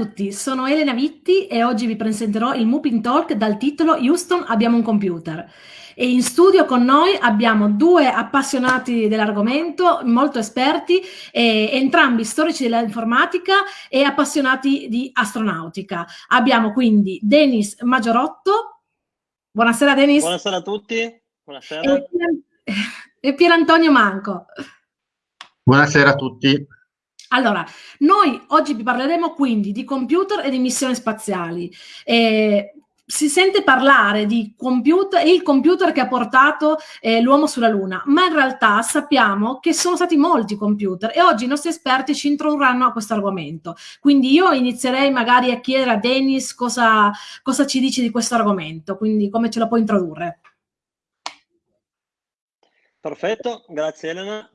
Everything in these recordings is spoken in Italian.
Tutti, sono Elena Vitti e oggi vi presenterò il Moving Talk dal titolo Houston abbiamo un computer. E in studio con noi abbiamo due appassionati dell'argomento, molto esperti, eh, entrambi storici dell'informatica e appassionati di astronautica. Abbiamo quindi Denis Maggiorotto. Buonasera Denis. Buonasera a tutti. Buonasera. E, e Pier Antonio Manco. Buonasera a tutti. Allora, noi oggi vi parleremo quindi di computer e di missioni spaziali. Eh, si sente parlare di computer, il computer che ha portato eh, l'uomo sulla Luna, ma in realtà sappiamo che sono stati molti computer e oggi i nostri esperti ci introdurranno a questo argomento. Quindi io inizierei magari a chiedere a Dennis cosa, cosa ci dice di questo argomento, quindi come ce lo può introdurre. Perfetto, grazie Elena.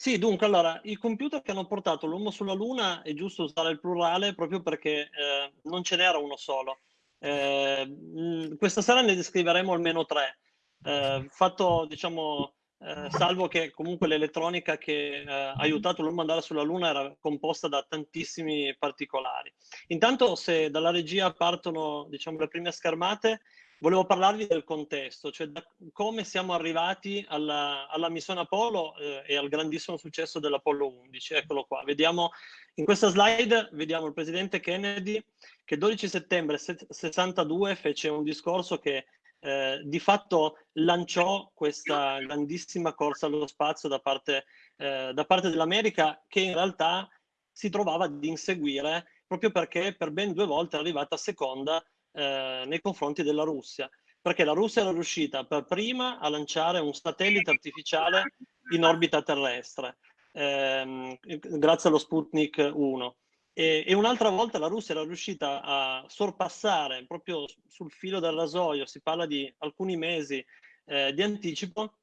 Sì, dunque, allora, i computer che hanno portato l'uomo sulla Luna è giusto usare il plurale proprio perché eh, non ce n'era uno solo. Eh, questa sera ne descriveremo almeno tre. Eh, fatto, diciamo, eh, salvo che comunque l'elettronica che eh, ha aiutato l'uomo ad andare sulla Luna era composta da tantissimi particolari. Intanto, se dalla regia partono, diciamo, le prime schermate, volevo parlarvi del contesto, cioè da come siamo arrivati alla, alla missione Apollo eh, e al grandissimo successo dell'Apollo 11. Eccolo qua, vediamo in questa slide vediamo il presidente Kennedy che il 12 settembre 62 fece un discorso che eh, di fatto lanciò questa grandissima corsa allo spazio da parte, eh, da parte dell'America che in realtà si trovava ad inseguire proprio perché per ben due volte è arrivata seconda eh, nei confronti della Russia, perché la Russia era riuscita per prima a lanciare un satellite artificiale in orbita terrestre, ehm, grazie allo Sputnik 1. E, e, un'altra volta la Russia era riuscita a sorpassare proprio sul filo del rasoio, si parla di alcuni mesi eh, di anticipo,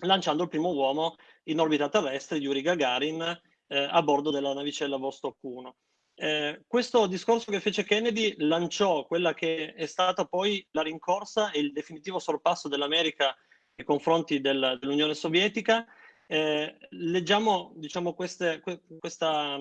lanciando il primo uomo in orbita terrestre, Yuri Gagarin, eh, a bordo della navicella Vostok 1. Eh, questo discorso che fece Kennedy lanciò quella che è stata poi la rincorsa e il definitivo sorpasso dell'America nei confronti del, dell'Unione Sovietica. Eh, leggiamo diciamo, queste, questa,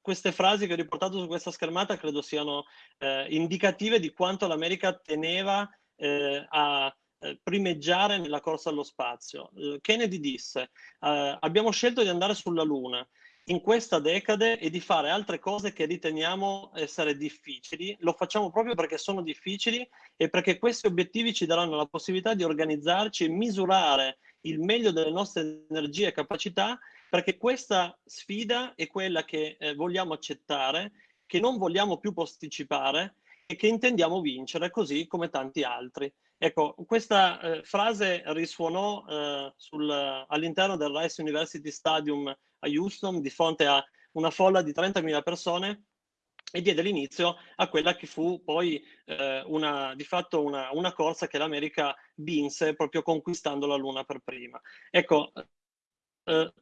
queste, frasi che ho riportato su questa schermata, credo siano eh, indicative di quanto l'America teneva eh, a eh, primeggiare nella corsa allo spazio. Eh, Kennedy disse, abbiamo scelto di andare sulla Luna, in questa decade e di fare altre cose che riteniamo essere difficili. Lo facciamo proprio perché sono difficili e perché questi obiettivi ci daranno la possibilità di organizzarci e misurare il meglio delle nostre energie e capacità, perché questa sfida è quella che eh, vogliamo accettare, che non vogliamo più posticipare e che intendiamo vincere, così come tanti altri. Ecco, questa eh, frase risuonò eh, all'interno del Rice University Stadium a Houston di fronte a una folla di 30.000 persone e diede l'inizio a quella che fu poi eh, una, di fatto una, una corsa che l'America vinse proprio conquistando la Luna per prima. Ecco, eh,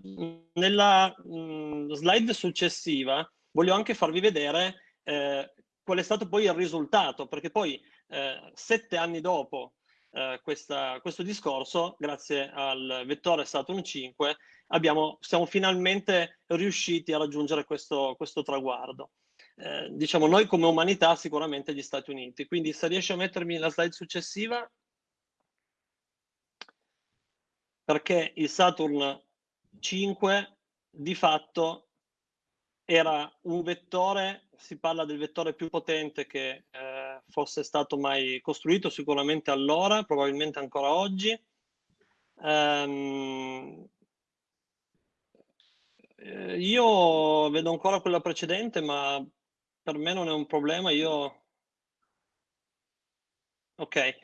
nella mh, mm, slide successiva voglio anche farvi vedere eh, qual è stato poi il risultato, perché poi eh, sette anni dopo eh, questa, questo discorso, grazie al vettore Saturn 5, abbiamo, siamo finalmente riusciti a raggiungere questo, questo traguardo. Eh, diciamo noi come umanità sicuramente gli Stati Uniti. Quindi se riesci a mettermi la slide successiva, perché il Saturn 5 di fatto era un vettore, si parla del vettore più potente che eh, fosse stato mai costruito, sicuramente allora, probabilmente ancora oggi. Um, eh, io vedo ancora quella precedente, ma per me non è un problema. Io... Ok.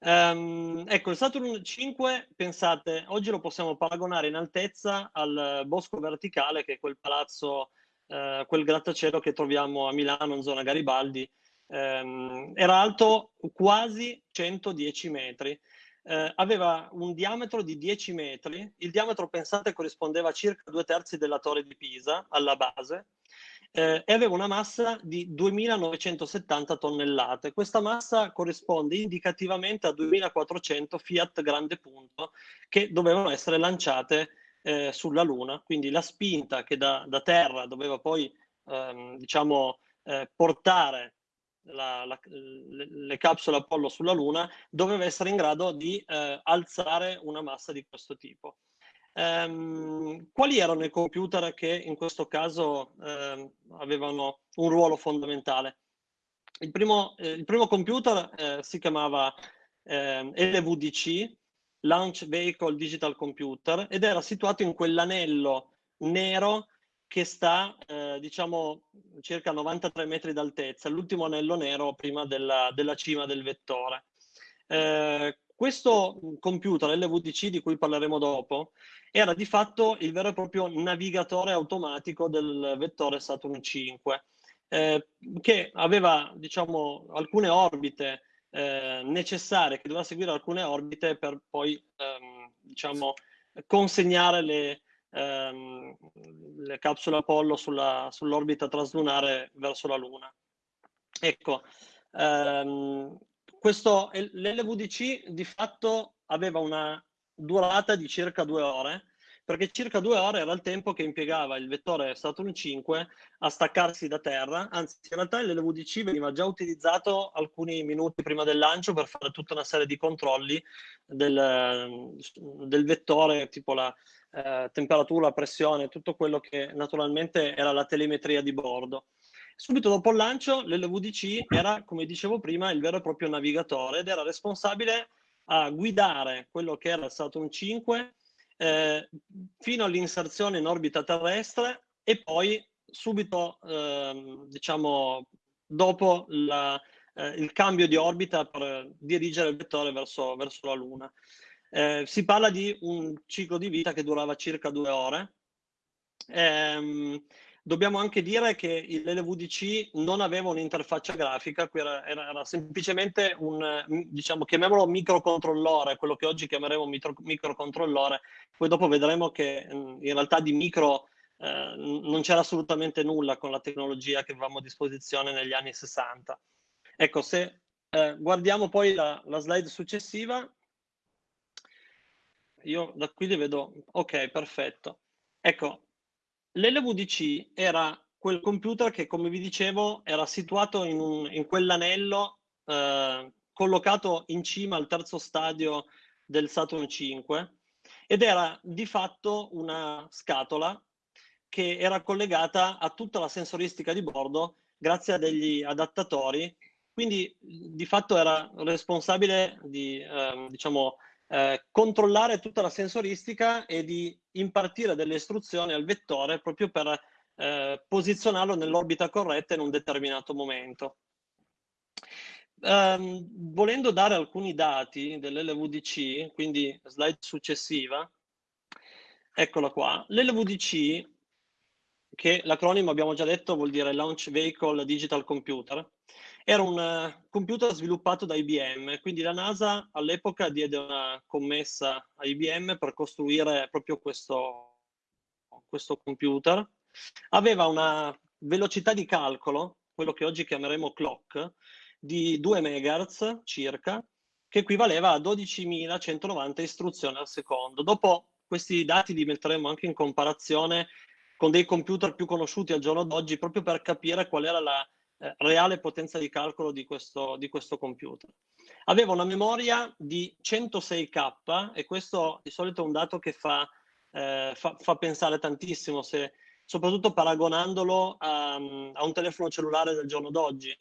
Um, ecco, il Saturn 5, pensate, oggi lo possiamo paragonare in altezza al Bosco Verticale, che è quel palazzo, uh, quel grattacielo che troviamo a Milano, in zona Garibaldi. Um, era alto quasi 110 metri. Eh, aveva un diametro di 10 metri, il diametro pensate corrispondeva a circa due terzi della torre di Pisa alla base. Eh, e aveva una massa di 2970 tonnellate. Questa massa corrisponde indicativamente a 2400 Fiat grande punto che dovevano essere lanciate eh, sulla Luna, quindi la spinta che da, da terra doveva poi ehm, diciamo eh, portare la, la, le, le, capsule Apollo sulla Luna, doveva essere in grado di eh, alzare una massa di questo tipo. Um, quali erano i computer che in questo caso eh, avevano un ruolo fondamentale? Il primo, eh, il primo computer eh, si chiamava ehm, LVDC, Launch Vehicle Digital Computer, ed era situato in quell'anello nero che sta, eh, diciamo, circa 93 metri d'altezza, l'ultimo anello nero prima della, della cima del vettore. Eh, questo computer LVDC di cui parleremo dopo era di fatto il vero e proprio navigatore automatico del vettore Saturn 5 eh, che aveva diciamo alcune orbite eh, necessarie che doveva seguire alcune orbite per poi ehm, diciamo consegnare le, ehm, le capsule Apollo sulla, sull'orbita traslunare verso la Luna. Ecco, ehm, questo, l'LVDC di fatto aveva una durata di circa due ore, perché circa due ore era il tempo che impiegava il vettore Saturn 5 a staccarsi da terra, anzi in realtà l'LVDC veniva già utilizzato alcuni minuti prima del lancio per fare tutta una serie di controlli del, del vettore, tipo la eh, temperatura, pressione, tutto quello che naturalmente era la telemetria di bordo. Subito dopo il lancio l'LVDC era, come dicevo prima, il vero e proprio navigatore ed era responsabile a guidare quello che era Saturn 5 eh, fino all'inserzione in orbita terrestre e poi subito, eh, diciamo, dopo la, eh, il cambio di orbita per dirigere il vettore verso, verso la Luna. Eh, si parla di un ciclo di vita che durava circa due ore. Ehm, Dobbiamo anche dire che l'LVDC non aveva un'interfaccia grafica, era, era, era, semplicemente un, diciamo, chiamiamolo microcontrollore, quello che oggi chiameremo micro, microcontrollore, poi dopo vedremo che in realtà di micro eh, non c'era assolutamente nulla con la tecnologia che avevamo a disposizione negli anni 60. Ecco, se eh, guardiamo poi la, la slide successiva, io da qui li vedo, ok, perfetto. Ecco, L'LVDC era quel computer che, come vi dicevo, era situato in, un, in quell'anello eh, collocato in cima al terzo stadio del Saturn 5 ed era di fatto una scatola che era collegata a tutta la sensoristica di bordo grazie a degli adattatori. Quindi di fatto era responsabile di, eh, diciamo, eh, controllare tutta la sensoristica e di impartire delle istruzioni al vettore proprio per eh, posizionarlo nell'orbita corretta in un determinato momento. Um, volendo dare alcuni dati dell'LVDC, quindi slide successiva, eccola qua, l'LVDC, che l'acronimo abbiamo già detto vuol dire Launch Vehicle Digital Computer, era un uh, computer sviluppato da IBM, quindi la NASA all'epoca diede una commessa a IBM per costruire proprio questo, questo computer. Aveva una velocità di calcolo, quello che oggi chiameremo clock, di 2 MHz circa, che equivaleva a 12.190 istruzioni al secondo. Dopo questi dati li metteremo anche in comparazione con dei computer più conosciuti al giorno d'oggi, proprio per capire qual era la eh, reale potenza di calcolo di questo, di questo computer. Aveva una memoria di 106K e questo di solito è un dato che fa, eh, fa, fa pensare tantissimo, se, soprattutto paragonandolo a, a, un telefono cellulare del giorno d'oggi.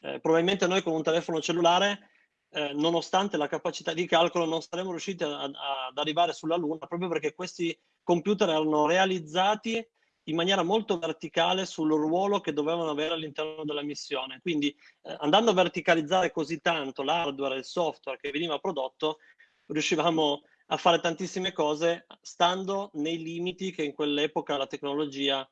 Eh, probabilmente noi con un telefono cellulare, eh, nonostante la capacità di calcolo, non saremmo riusciti a, a, ad arrivare sulla Luna proprio perché questi computer erano realizzati in maniera molto verticale sul ruolo che dovevano avere all'interno della missione. Quindi eh, andando a verticalizzare così tanto l'hardware e il software che veniva prodotto, riuscivamo a fare tantissime cose stando nei limiti che in quell'epoca la tecnologia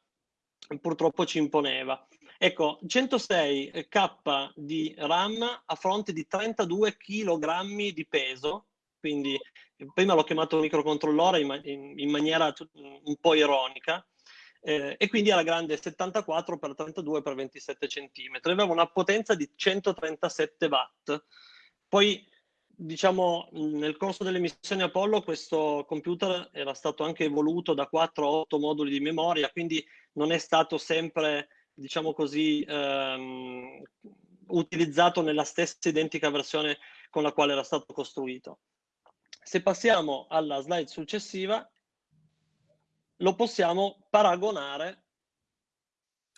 purtroppo ci imponeva. Ecco, 106K di RAM a fronte di 32 kg di peso, quindi prima l'ho chiamato microcontrollore in, in, in maniera un po' ironica, eh, e quindi era grande 74 x 32 x 27 cm. Aveva una potenza di 137 watt. Poi, diciamo, nel corso delle missioni Apollo questo computer era stato anche evoluto da 4 a 8 moduli di memoria, quindi non è stato sempre diciamo così, ehm, utilizzato nella stessa identica versione con la quale era stato costruito. Se passiamo alla slide successiva, lo possiamo paragonare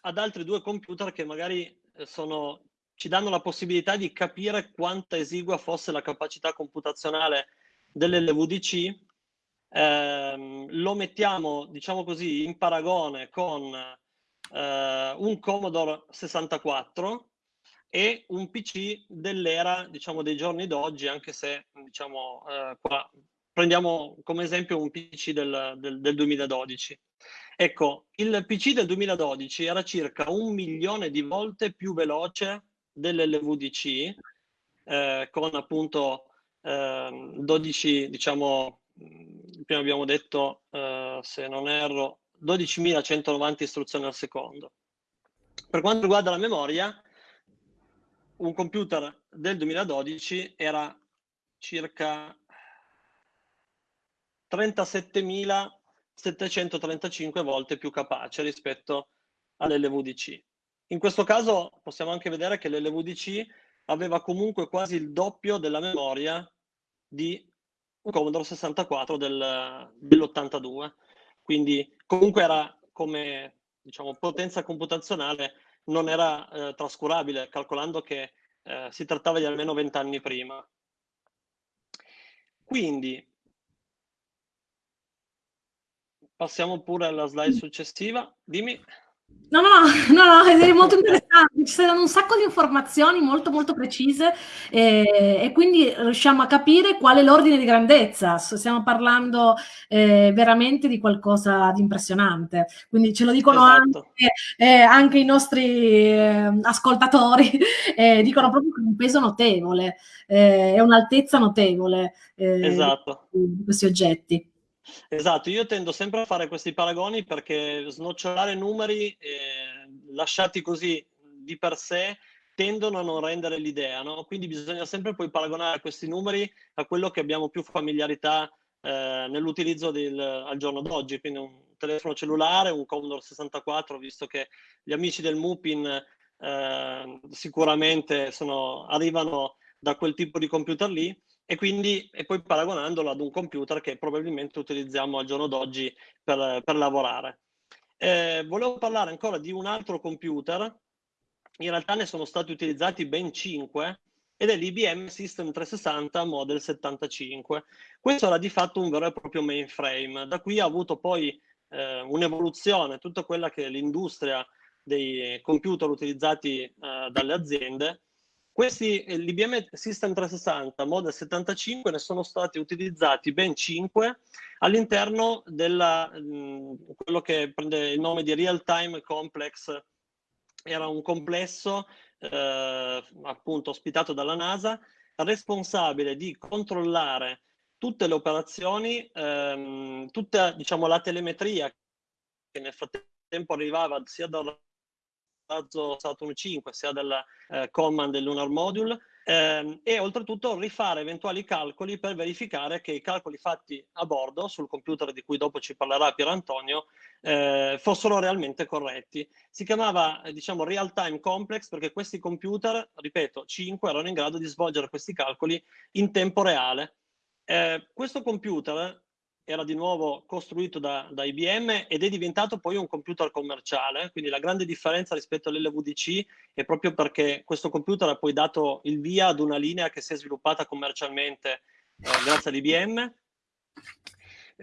ad altri due computer che magari eh, sono, ci danno la possibilità di capire quanta esigua fosse la capacità computazionale dell'LVDC. Eh, lo mettiamo, diciamo così, in paragone con eh, un Commodore 64 e un PC dell'era, diciamo, dei giorni d'oggi, anche se, diciamo, eh, qua prendiamo come esempio un PC del, del, del 2012. Ecco, il PC del 2012 era circa un milione di volte più veloce dell'LVDC, eh, con appunto eh, 12, diciamo, prima abbiamo detto, eh, se non erro, 12.190 istruzioni al secondo. Per quanto riguarda la memoria, un computer del 2012 era circa 37.735 volte più capace rispetto all'LVDC. In questo caso possiamo anche vedere che l'LVDC aveva comunque quasi il doppio della memoria di un Commodore 64 del, dell'82. Quindi comunque era come diciamo, potenza computazionale non era eh, trascurabile, calcolando che eh, si trattava di almeno 20 anni prima. Quindi, passiamo pure alla slide successiva. Dimmi. No, no, no, no, è molto interessante, ci saranno un sacco di informazioni molto molto precise eh, e quindi riusciamo a capire qual è l'ordine di grandezza, stiamo parlando eh, veramente di qualcosa di impressionante, quindi ce lo dicono esatto. anche, eh, anche, i nostri eh, ascoltatori, eh, dicono proprio che è un peso notevole, eh, è un'altezza notevole esatto. di questi oggetti. Esatto, io tendo sempre a fare questi paragoni perché snocciolare numeri eh, lasciati così di per sé tendono a non rendere l'idea, no? Quindi bisogna sempre poi paragonare questi numeri a quello che abbiamo più familiarità eh, nell'utilizzo al giorno d'oggi, quindi un telefono cellulare, un Commodore 64, visto che gli amici del Mupin eh, sicuramente sono, arrivano da quel tipo di computer lì, e quindi e poi paragonandolo ad un computer che probabilmente utilizziamo al giorno d'oggi per, per, lavorare. Eh, volevo parlare ancora di un altro computer, in realtà ne sono stati utilizzati ben 5 ed è l'IBM System 360 Model 75. Questo era di fatto un vero e proprio mainframe, da qui ha avuto poi eh, un'evoluzione, tutta quella che è l'industria dei computer utilizzati eh, dalle aziende questi, eh, l'IBM System 360 Model 75 ne sono stati utilizzati ben 5 all'interno di quello che prende il nome di Real Time Complex. Era un complesso eh, appunto ospitato dalla NASA, responsabile di controllare tutte le operazioni, ehm, tutta diciamo, la telemetria che nel frattempo arrivava sia dalla razzo Saturn 5 sia della eh, Command del Lunar Module ehm, e oltretutto rifare eventuali calcoli per verificare che i calcoli fatti a bordo sul computer di cui dopo ci parlerà Pier Antonio eh, fossero realmente corretti. Si chiamava eh, diciamo real time complex perché questi computer, ripeto, 5 erano in grado di svolgere questi calcoli in tempo reale. Eh, questo computer era di nuovo costruito da, da, IBM ed è diventato poi un computer commerciale, quindi la grande differenza rispetto all'LVDC è proprio perché questo computer ha poi dato il via ad una linea che si è sviluppata commercialmente eh, grazie all'IBM.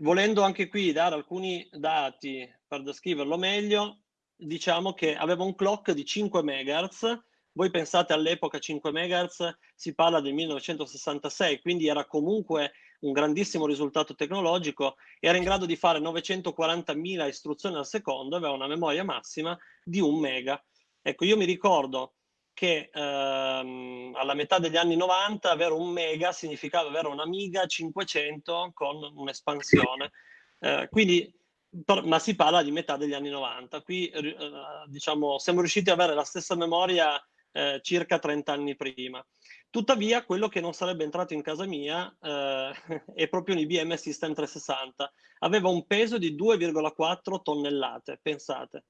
Volendo anche qui dare alcuni dati per descriverlo meglio, diciamo che aveva un clock di 5 MHz, voi pensate all'epoca 5 MHz, si parla del 1966, quindi era comunque un grandissimo risultato tecnologico, era in grado di fare 940.000 istruzioni al secondo, aveva una memoria massima di un mega. Ecco, io mi ricordo che ehm, alla metà degli anni 90 avere un mega significava avere un'Amiga 500 con un'espansione. Eh, quindi, per, ma si parla di metà degli anni 90. Qui, eh, diciamo, siamo riusciti ad avere la stessa memoria eh, circa 30 anni prima. Tuttavia, quello che non sarebbe entrato in casa mia eh, è proprio un IBM System 360. Aveva un peso di 2,4 tonnellate, pensate.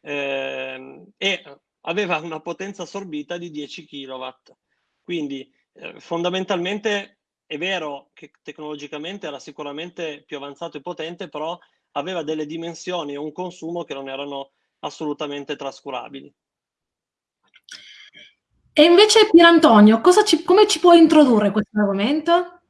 Eh, e aveva una potenza assorbita di 10 kW. Quindi eh, fondamentalmente è vero che tecnologicamente era sicuramente più avanzato e potente, però aveva delle dimensioni e un consumo che non erano assolutamente trascurabili. E invece Pierantonio, ci, come ci puoi introdurre questo argomento?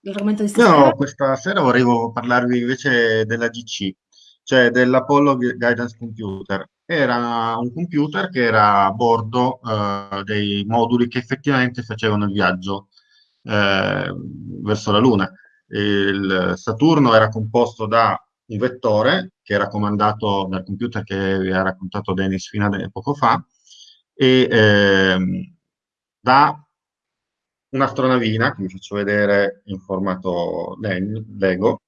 L'argomento di stasera? No, questa sera vorrei parlarvi invece della GC, cioè dell'Apollo Guidance Computer. Era un computer che era a bordo eh, dei moduli che effettivamente facevano il viaggio eh, verso la Luna. Il Saturno era composto da un vettore che era comandato dal computer che vi ha raccontato Dennis fino a poco fa, e ehm, da un'astronavina, che vi faccio vedere in formato Lego,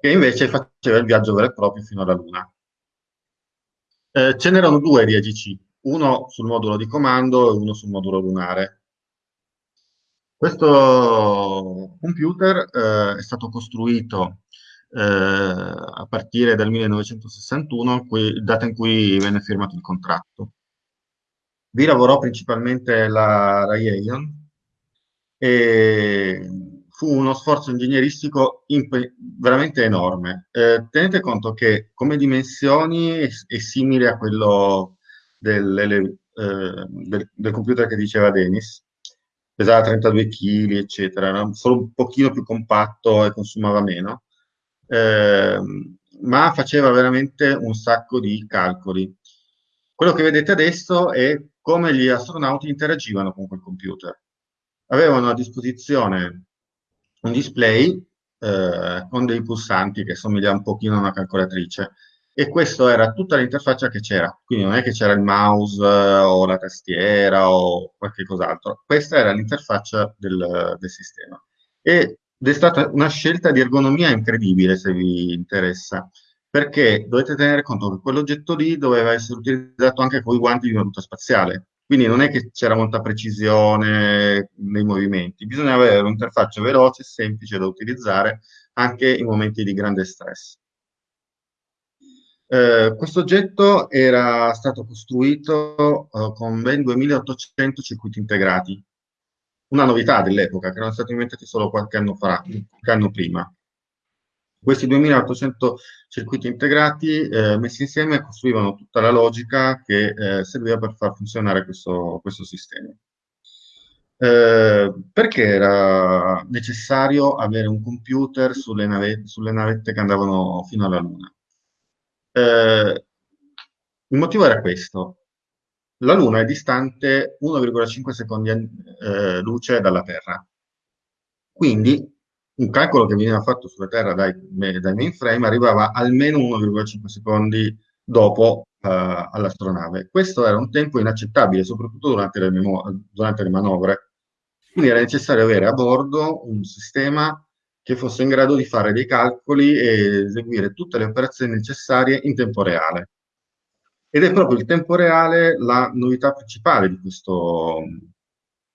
che invece faceva il viaggio vero e proprio fino alla Luna. Eh, ce n'erano due di AGC, uno sul modulo di comando e uno sul modulo lunare. Questo computer eh, è stato costruito eh, a partire dal 1961, data in cui venne firmato il contratto. Vi lavorò principalmente la Raytheon e fu uno sforzo ingegneristico veramente enorme. Eh, tenete conto che come dimensioni è, è simile a quello del, eh, del, del, computer che diceva Dennis, pesava 32 kg, eccetera, era solo un pochino più compatto e consumava meno, eh, ma faceva veramente un sacco di calcoli. Quello che vedete adesso è come gli astronauti interagivano con quel computer. Avevano a disposizione un display eh, con dei pulsanti che somiglia un pochino a una calcolatrice e questa era tutta l'interfaccia che c'era, quindi non è che c'era il mouse eh, o la tastiera o qualche cos'altro, questa era l'interfaccia del, del sistema. Ed è stata una scelta di ergonomia incredibile se vi interessa, perché dovete tenere conto che quell'oggetto lì doveva essere utilizzato anche con i guanti di una tuta spaziale. Quindi non è che c'era molta precisione nei movimenti, bisognava avere un'interfaccia veloce e semplice da utilizzare anche in momenti di grande stress. Eh, questo oggetto era stato costruito eh, con ben 2800 circuiti integrati, una novità dell'epoca, che erano stati inventati solo qualche anno, fa, qualche anno prima. Questi 2800 circuiti integrati eh, messi insieme costruivano tutta la logica che eh, serviva per far funzionare questo, questo sistema. Eh, perché era necessario avere un computer sulle, nave, sulle, navette che andavano fino alla Luna? Eh, il motivo era questo. La Luna è distante 1,5 secondi eh, luce dalla Terra. Quindi un calcolo che veniva fatto sulla Terra dai, dai mainframe arrivava almeno 1,5 secondi dopo uh, all'astronave. Questo era un tempo inaccettabile, soprattutto durante le, durante le manovre. Quindi era necessario avere a bordo un sistema che fosse in grado di fare dei calcoli e eseguire tutte le operazioni necessarie in tempo reale. Ed è proprio il tempo reale la novità principale di questo,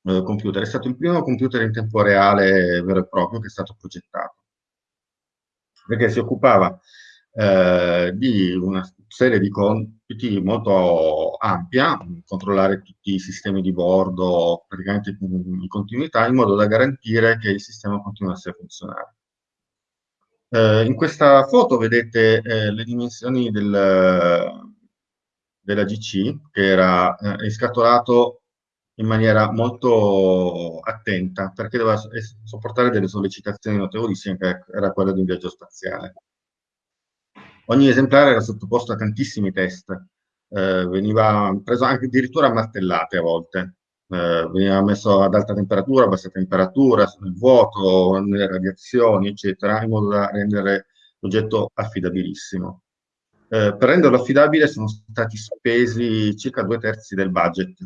eh, computer. È stato il primo computer in tempo reale vero e proprio che è stato progettato, perché si occupava eh, di una serie di compiti molto ampia, controllare tutti i sistemi di bordo praticamente in continuità, in modo da garantire che il sistema continuasse a funzionare. Eh, in questa foto vedete eh, le dimensioni del, della GC, che era eh, scatolato in maniera molto attenta perché doveva sopportare delle sollecitazioni notevolissime che era quella di un viaggio spaziale. Ogni esemplare era sottoposto a tantissimi test, eh, veniva preso anche addirittura a martellate a volte, eh, veniva messo ad alta temperatura, a bassa temperatura, nel vuoto, nelle radiazioni, eccetera, in modo da rendere l'oggetto affidabilissimo. Eh, per renderlo affidabile sono stati spesi circa due terzi del budget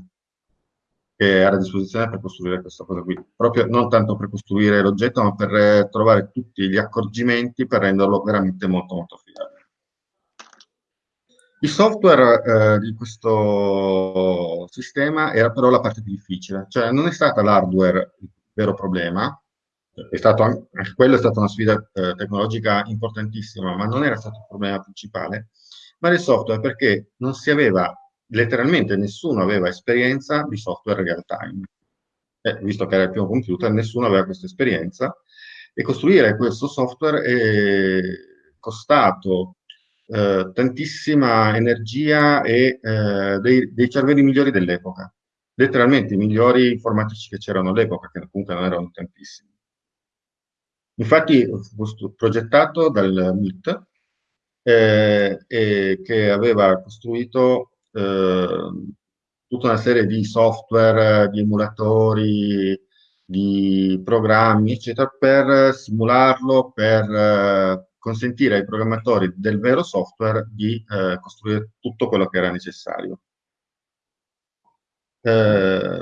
che era a disposizione per costruire questa cosa qui. Proprio non tanto per costruire l'oggetto, ma per eh, trovare tutti gli accorgimenti per renderlo veramente molto molto affidabile. Il software eh, di questo sistema era però la parte più difficile, cioè non è stata l'hardware il vero problema, stato anche, quello è stata una sfida eh, tecnologica importantissima, ma non era stato il problema principale, ma del software perché non si aveva, letteralmente nessuno aveva esperienza di software real time. Eh, visto che era il primo computer, nessuno aveva questa esperienza e costruire questo software è costato eh, tantissima energia e eh, dei, dei cervelli migliori dell'epoca letteralmente i migliori informatici che c'erano all'epoca, che comunque non erano tantissimi. Infatti fu progettato dal MIT, eh, che aveva costruito tutta una serie di software, di emulatori, di programmi, eccetera, per simularlo, per eh, consentire ai programmatori del vero software di eh, costruire tutto quello che era necessario. Eh,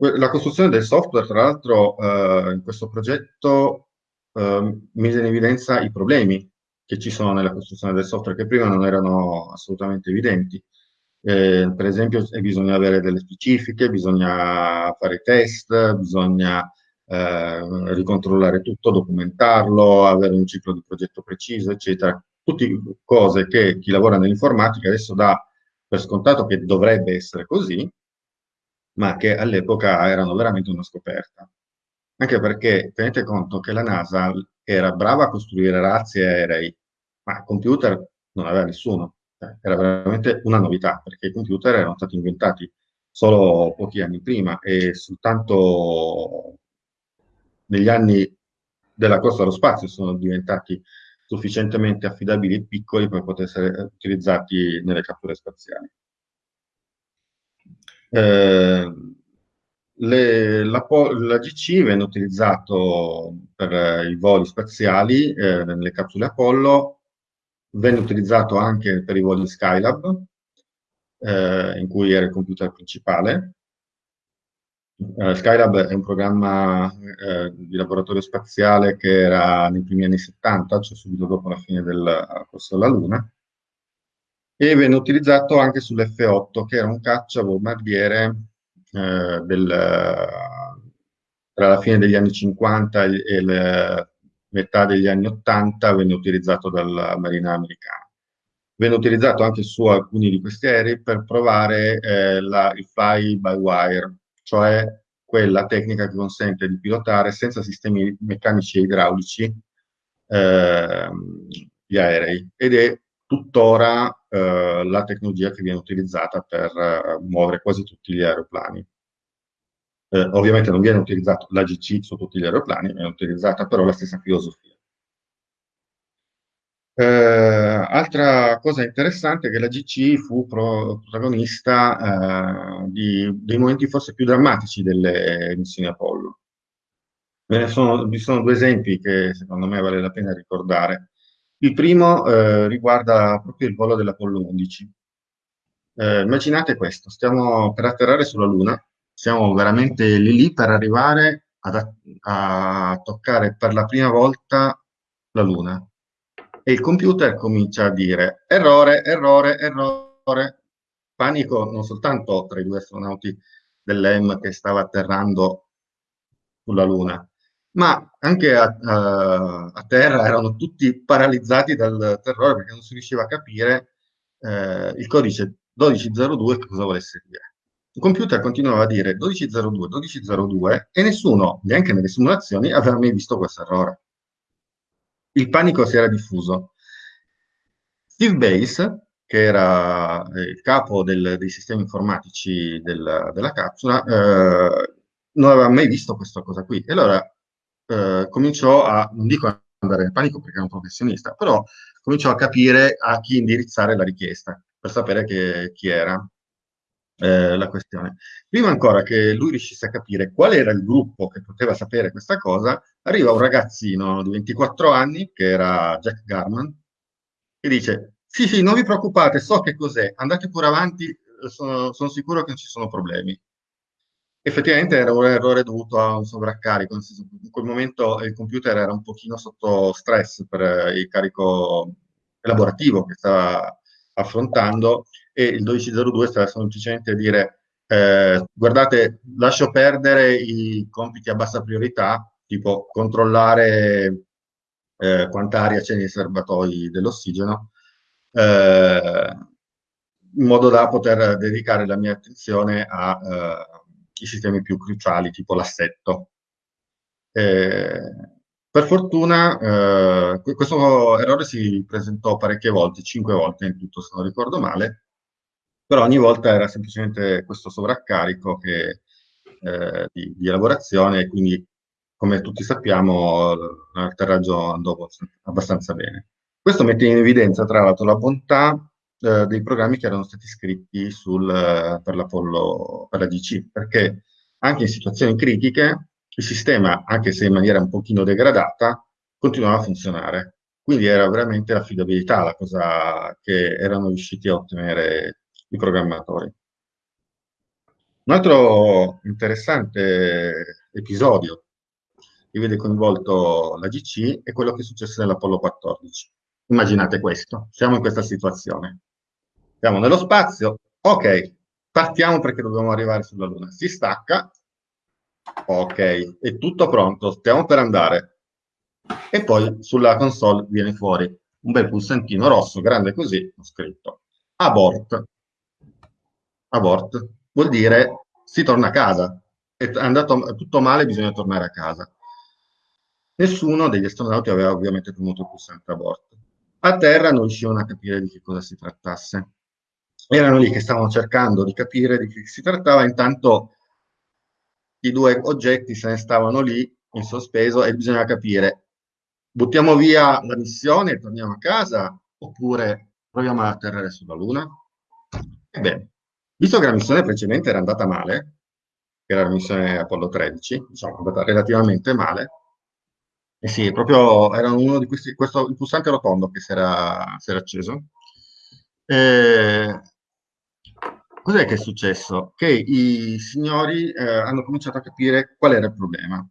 la costruzione del software, tra l'altro, eh, in questo progetto mise in evidenza i problemi che ci sono nella costruzione del software, che prima non erano assolutamente evidenti. Eh, per esempio, bisogna avere delle specifiche, bisogna fare test, bisogna eh, ricontrollare tutto, documentarlo, avere un ciclo di progetto preciso, eccetera. Tutte cose che chi lavora nell'informatica adesso dà per scontato che dovrebbe essere così, ma che all'epoca erano veramente una scoperta. Anche perché tenete conto che la NASA era brava a costruire razzi e aerei, ma computer non aveva nessuno. Era veramente una novità, perché i computer erano stati inventati solo pochi anni prima e soltanto negli anni della corsa allo spazio sono diventati sufficientemente affidabili e piccoli per poter essere utilizzati nelle catture spaziali. Eh, le, la, la, GC venne utilizzato per i voli spaziali eh, nelle capsule Apollo, venne utilizzato anche per i voli Skylab, eh, in cui era il computer principale. Uh, Skylab è un programma uh, di laboratorio spaziale che era nei primi anni 70, cioè subito dopo la fine del corso della Luna, e venne utilizzato anche sull'F8, che era un caccia bombardiere eh, del, tra la fine degli anni 50 e la metà degli anni 80, venne utilizzato dalla Marina americana. Venne utilizzato anche su alcuni di questi aerei per provare eh, la, il fly by wire, cioè quella tecnica che consente di pilotare senza sistemi meccanici e idraulici eh, gli aerei ed è tuttora eh, la tecnologia che viene utilizzata per eh, muovere quasi tutti gli aeroplani. Eh, ovviamente non viene utilizzato l'AGC su tutti gli aeroplani, viene utilizzata però la stessa filosofia. Eh, altra cosa interessante è che la GC fu pro protagonista eh, di, dei momenti forse più drammatici delle missioni Apollo. Sono, vi sono due esempi che secondo me vale la pena ricordare. Il primo eh, riguarda proprio il volo dell'Apollo 11. Eh, immaginate questo, stiamo per atterrare sulla Luna, siamo veramente lì lì per arrivare ad, a toccare per la prima volta la Luna. E il computer comincia a dire errore, errore, errore. Panico non soltanto tra i due astronauti dell'EM che stava atterrando sulla Luna, ma anche a, a, a, terra erano tutti paralizzati dal terrore perché non si riusciva a capire eh, il codice 1202 cosa volesse dire. Il computer continuava a dire 1202, 1202 e nessuno, neanche nelle simulazioni, aveva mai visto questo errore. Il panico si era diffuso. Steve Base, che era eh, il capo del, dei sistemi informatici del, della capsula, eh, non aveva mai visto questa cosa qui. E allora eh, cominciò a, non dico andare in panico perché era un professionista, però cominciò a capire a chi indirizzare la richiesta per sapere che, chi era eh, la questione. Prima ancora che lui riuscisse a capire qual era il gruppo che poteva sapere questa cosa, arriva un ragazzino di 24 anni, che era Jack Garman, che dice, sì, sì, non vi preoccupate, so che cos'è, andate pure avanti, sono, sono sicuro che non ci sono problemi effettivamente era un errore dovuto a un sovraccarico, in quel momento il computer era un pochino sotto stress per il carico elaborativo che stava affrontando e il 1202 stava semplicemente dire eh, guardate, lascio perdere i compiti a bassa priorità, tipo controllare eh, quanta c'è nei serbatoi dell'ossigeno, eh, in modo da poter dedicare la mia attenzione ai eh, sistemi più cruciali, tipo l'assetto. Eh, per fortuna eh, questo errore si presentò parecchie volte, cinque volte in tutto se non ricordo male, però ogni volta era semplicemente questo sovraccarico che, eh, di, di, elaborazione e quindi come tutti sappiamo l'atterraggio andò abbastanza bene. Questo mette in evidenza tra l'altro la bontà eh, dei programmi che erano stati scritti sul, per per la DC, perché anche in situazioni critiche il sistema, anche se in maniera un pochino degradata, continuava a funzionare. Quindi era veramente l'affidabilità la cosa che erano riusciti a ottenere i programmatori. Un altro interessante episodio che vede coinvolto la GC è quello che successe nell'Apollo 14. Immaginate questo, siamo in questa situazione. Siamo nello spazio, ok, partiamo perché dobbiamo arrivare sulla Luna. Si stacca, ok, è tutto pronto, stiamo per andare. E poi sulla console viene fuori un bel pulsantino rosso, grande così, ho scritto abort. Abort vuol dire si torna a casa. È andato tutto male, bisogna tornare a casa. Nessuno degli astronauti aveva ovviamente premuto il pulsante abort. A terra non riuscivano a capire di che cosa si trattasse. Erano lì che stavano cercando di capire di che si trattava, intanto i due oggetti se ne stavano lì in sospeso e bisogna capire, buttiamo via la missione e torniamo a casa oppure proviamo a atterrare sulla Luna? Ebbene, visto che la missione precedente era andata male, che era la missione Apollo 13, diciamo, è andata relativamente male, e eh sì, proprio era uno di questi, questo, il pulsante rotondo che si era, si era acceso. E, cos'è che è successo? Che i signori eh, hanno cominciato a capire qual era il problema.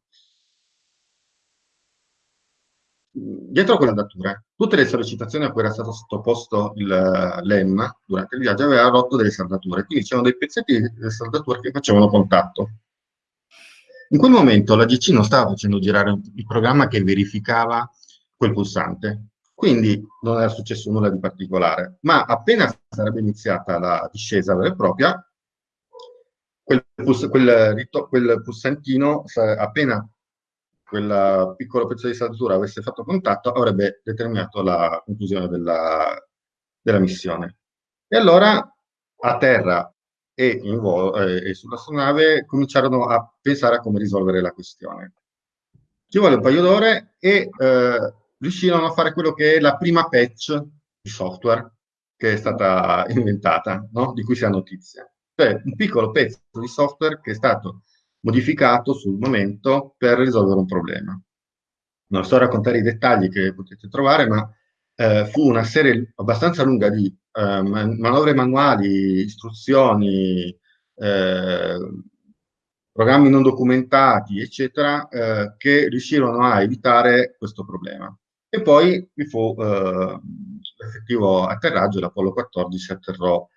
Dietro a quella datura, tutte le sollecitazioni a cui era stato sottoposto l'EM durante il viaggio aveva rotto delle saldature, quindi c'erano dei pezzetti di saldature che facevano contatto. In quel momento la GC non stava facendo girare il programma che verificava quel pulsante, quindi non era successo nulla di particolare, ma appena sarebbe iniziata la discesa vera e propria, quel, puls quel, quel pulsantino, appena quel piccolo pezzo di saldatura avesse fatto contatto, avrebbe determinato la conclusione della, della missione. E allora a terra e, eh, e sull'astronave cominciarono a pensare a come risolvere la questione. Ci vuole un paio d'ore e eh, riuscirono a fare quello che è la prima patch di software che è stata inventata, no? di cui si ha notizia. Cioè un piccolo pezzo di software che è stato modificato sul momento per risolvere un problema. Non sto a raccontare i dettagli che potete trovare, ma eh, fu una serie abbastanza lunga di eh, manovre manuali, istruzioni, eh, programmi non documentati, eccetera, eh, che riuscirono a evitare questo problema. E poi vi fu eh, l'effettivo atterraggio, l'Apollo 14 atterrò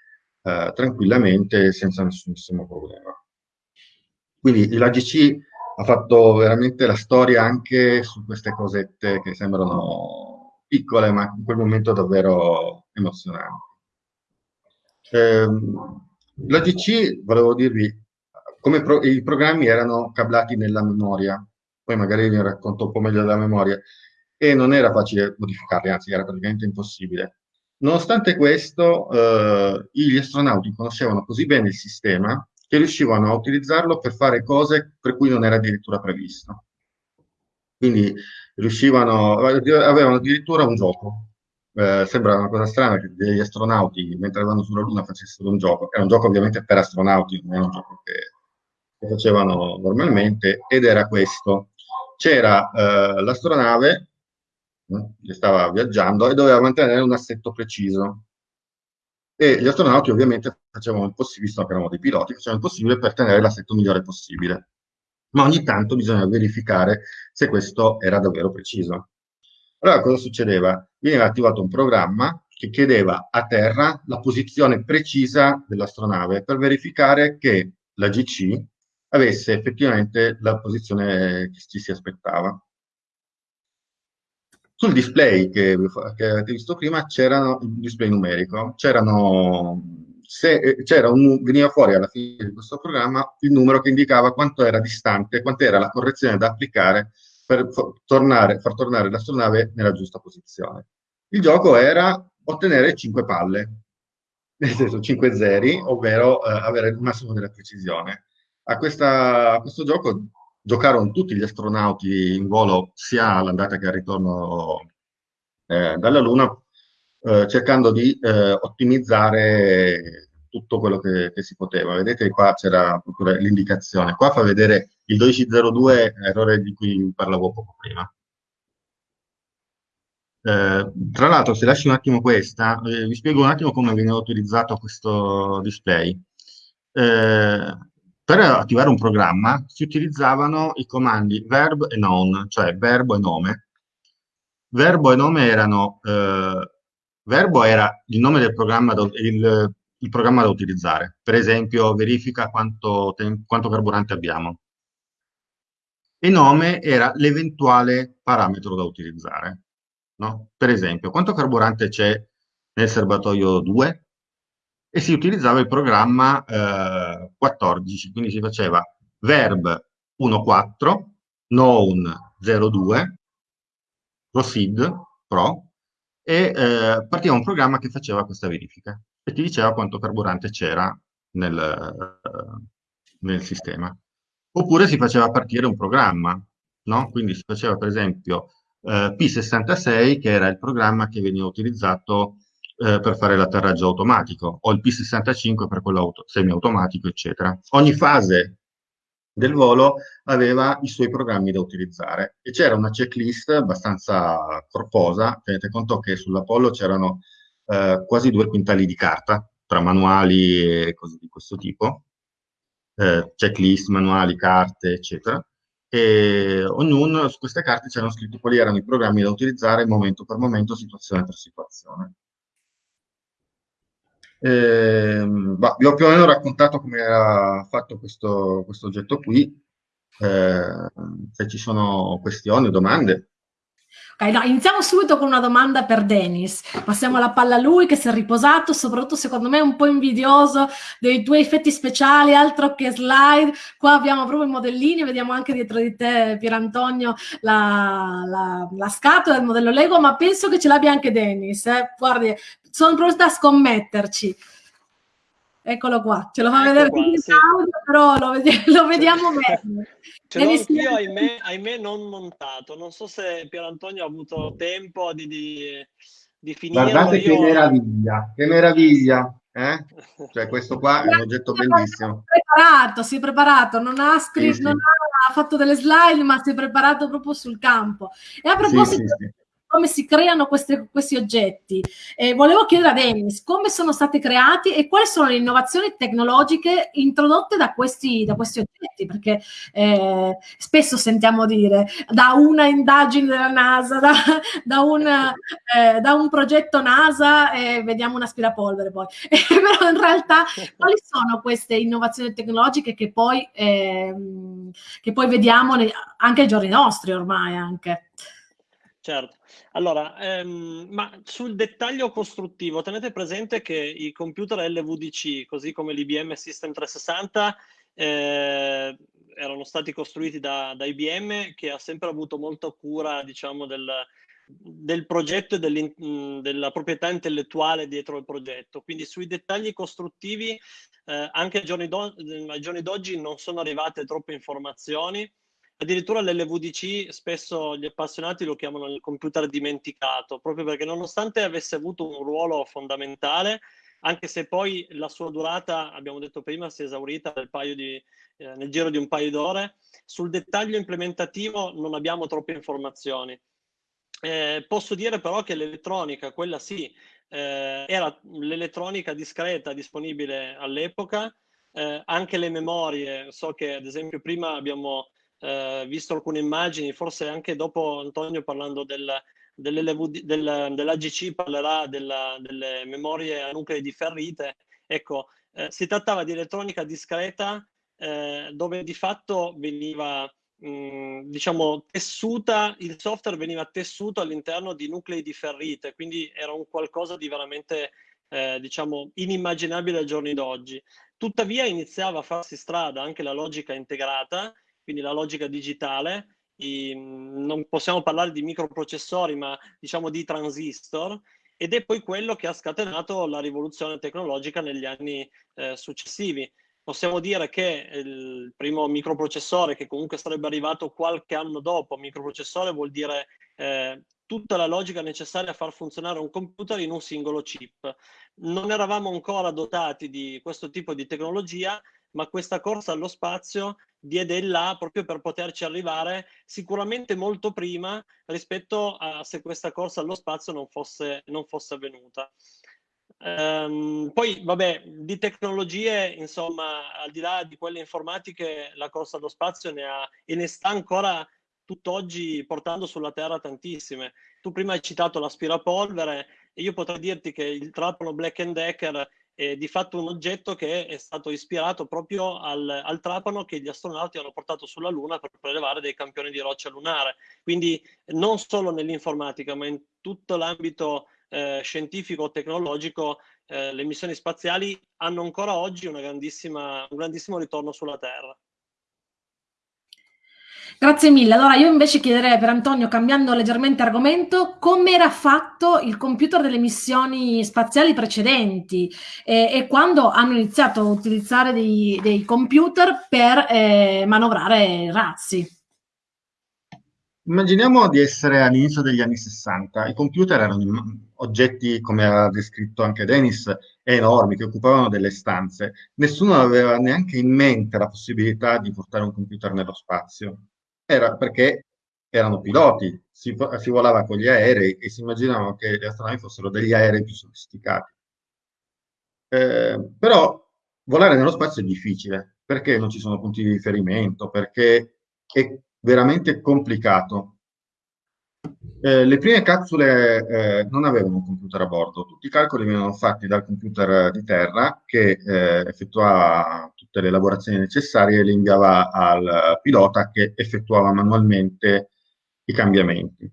eh, tranquillamente senza nessunissimo problema. Quindi l'AGC ha fatto veramente la storia anche su queste cosette che sembrano piccole, ma in quel momento davvero emozionanti. Eh, L'AGC, volevo dirvi, come pro i programmi erano cablati nella memoria, poi magari vi racconto un po' meglio della memoria, e non era facile modificarli, anzi era praticamente impossibile. Nonostante questo, eh, gli astronauti conoscevano così bene il sistema che riuscivano a utilizzarlo per fare cose per cui non era addirittura previsto. Quindi avevano addirittura un gioco. Eh, sembra una cosa strana che degli astronauti, mentre vanno sulla Luna, facessero un gioco. Era un gioco ovviamente per astronauti, non era un gioco che, che facevano normalmente, ed era questo. C'era eh, l'astronave che stava viaggiando e doveva mantenere un assetto preciso e gli astronauti ovviamente facevano il possibile, visto che erano dei piloti, facevano il possibile per tenere l'assetto migliore possibile. Ma ogni tanto bisogna verificare se questo era davvero preciso. Allora cosa succedeva? Veniva attivato un programma che chiedeva a terra la posizione precisa dell'astronave per verificare che la GC avesse effettivamente la posizione che ci si aspettava. Sul display che, che avete visto prima c'era un display numerico, c'era un, veniva fuori alla fine di questo programma il numero che indicava quanto era distante, quanto era la correzione da applicare per tornare, far tornare l'astronave nella giusta posizione. Il gioco era ottenere 5 palle, nel senso 5 zeri, ovvero eh, avere il massimo della precisione. A, questa, a, questo gioco giocarono tutti gli astronauti in volo sia all'andata che al ritorno eh, dalla Luna, eh, cercando di eh, ottimizzare tutto quello che, che, si poteva. Vedete qua c'era l'indicazione. Qua fa vedere il 1202, errore di cui parlavo poco prima. Eh, tra l'altro, se lasci un attimo questa, eh, vi spiego un attimo come viene utilizzato questo display. Eh, per attivare un programma si utilizzavano i comandi verb e noun, cioè verbo e nome. Verbo e nome erano, eh, verbo era il nome del programma, il, il programma da utilizzare. Per esempio, verifica quanto, quanto carburante abbiamo. E nome era l'eventuale parametro da utilizzare. No? Per esempio, quanto carburante c'è nel serbatoio 2? E si utilizzava il programma eh, 14, quindi si faceva verb 1.4, known 02, proceed, pro, e eh, partiva un programma che faceva questa verifica e ti diceva quanto carburante c'era nel, nel, sistema. Oppure si faceva partire un programma, no? Quindi si faceva per esempio eh, P66, che era il programma che veniva utilizzato eh, per fare l'atterraggio automatico, o il P65 per quello semiautomatico, eccetera. Ogni fase del volo aveva i suoi programmi da utilizzare e c'era una checklist abbastanza corposa, tenete conto che sull'Apollo c'erano eh, quasi due quintali di carta, tra manuali e cose di questo tipo, eh, checklist, manuali, carte, eccetera. E ognuno su queste carte c'erano scritti quali erano i programmi da utilizzare momento per momento, situazione per situazione. Eh, bah, vi ho più o meno raccontato come era fatto questo, questo oggetto qui. Eh, se ci sono questioni o domande, Ok, no, iniziamo subito con una domanda per Dennis. Passiamo la palla a lui che si è riposato, soprattutto secondo me un po' invidioso dei tuoi effetti speciali, altro che slide. Qua abbiamo proprio i modellini, vediamo anche dietro di te, Pierantonio, la, la, la scatola del modello Lego, ma penso che ce l'abbia anche Dennis. Eh? Guardi, sono pronta a scommetterci. Eccolo qua, ce lo fa ecco vedere qua, sì. audio, però lo, vedi lo vediamo meglio. Ce l'ho anch'io, ahimè, ahimè, non montato. Non so se Pier Antonio ha avuto tempo di, di, di finire. Guardate io... che meraviglia, che meraviglia. Eh? Cioè, questo qua è un oggetto bellissimo. Si è preparato, si è preparato, non ha scritto, sì, sì. non ha fatto delle slide, ma si è preparato proprio sul campo. E a proposito sì, come si creano queste, questi oggetti. Eh, volevo chiedere a Dennis come sono stati creati e quali sono le innovazioni tecnologiche introdotte da questi, da questi oggetti, perché eh, spesso sentiamo dire da una indagine della NASA, da, da, una, eh, da un progetto NASA, e vediamo un aspirapolvere poi. però in realtà quali sono queste innovazioni tecnologiche che poi, ehm, che poi vediamo anche ai giorni nostri ormai anche? Certo. Allora, ehm, ma sul dettaglio costruttivo, tenete presente che i computer LVDC, così come l'IBM System 360, eh, erano stati costruiti da, da, IBM che ha sempre avuto molta cura, diciamo, del, del progetto e della proprietà intellettuale dietro il progetto. Quindi sui dettagli costruttivi, eh, anche ai giorni, d'oggi non sono arrivate troppe informazioni Addirittura l'LVDC spesso gli appassionati lo chiamano il computer dimenticato, proprio perché nonostante avesse avuto un ruolo fondamentale, anche se poi la sua durata, abbiamo detto prima, si è esaurita nel, di, eh, nel giro di un paio d'ore, sul dettaglio implementativo non abbiamo troppe informazioni. Eh, posso dire però che l'elettronica, quella sì, eh, era l'elettronica discreta disponibile all'epoca, eh, anche le memorie, so che ad esempio prima abbiamo eh, visto alcune immagini, forse anche dopo Antonio parlando del, dell'AGC del, parlerà della, delle memorie a nuclei differite. Ecco, eh, si trattava di elettronica discreta eh, dove di fatto veniva mh, diciamo, tessuta, il software veniva tessuto all'interno di nuclei di ferrite, quindi era un qualcosa di veramente, eh, diciamo, inimmaginabile ai giorni d'oggi. Tuttavia iniziava a farsi strada anche la logica integrata, quindi la logica digitale, i, non possiamo parlare di microprocessori, ma diciamo di transistor, ed è poi quello che ha scatenato la rivoluzione tecnologica negli anni eh, successivi. Possiamo dire che il primo microprocessore, che comunque sarebbe arrivato qualche anno dopo, microprocessore vuol dire eh, tutta la logica necessaria a far funzionare un computer in un singolo chip. Non eravamo ancora dotati di questo tipo di tecnologia, ma questa corsa allo spazio diede il là proprio per poterci arrivare sicuramente molto prima rispetto a se questa corsa allo spazio non fosse, non fosse avvenuta. Um, poi, vabbè, di tecnologie, insomma, al di là di quelle informatiche, la corsa allo spazio ne ha e ne sta ancora tutt'oggi portando sulla Terra tantissime. Tu prima hai citato l'aspirapolvere e io potrei dirti che il trapano Black Decker è di fatto un oggetto che è stato ispirato proprio al, al, trapano che gli astronauti hanno portato sulla Luna per prelevare dei campioni di roccia lunare. Quindi non solo nell'informatica, ma in tutto l'ambito eh, scientifico tecnologico, eh, le missioni spaziali hanno ancora oggi un grandissimo ritorno sulla Terra. Grazie mille. Allora io invece chiederei per Antonio, cambiando leggermente argomento, come era fatto il computer delle missioni spaziali precedenti e, e quando hanno iniziato a utilizzare dei, dei computer per eh, manovrare razzi. Immaginiamo di essere all'inizio degli anni 60. I computer erano oggetti, come ha descritto anche Dennis, enormi, che occupavano delle stanze. Nessuno aveva neanche in mente la possibilità di portare un computer nello spazio era perché erano piloti, si, si volava con gli aerei e si immaginavano che gli astronavi fossero degli aerei più sofisticati. Eh, però volare nello spazio è difficile, perché non ci sono punti di riferimento, perché è veramente complicato. Eh, le prime capsule eh, non avevano un computer a bordo, tutti i calcoli venivano fatti dal computer di terra che eh, effettuava tutte le elaborazioni necessarie e le inviava al pilota che effettuava manualmente i cambiamenti.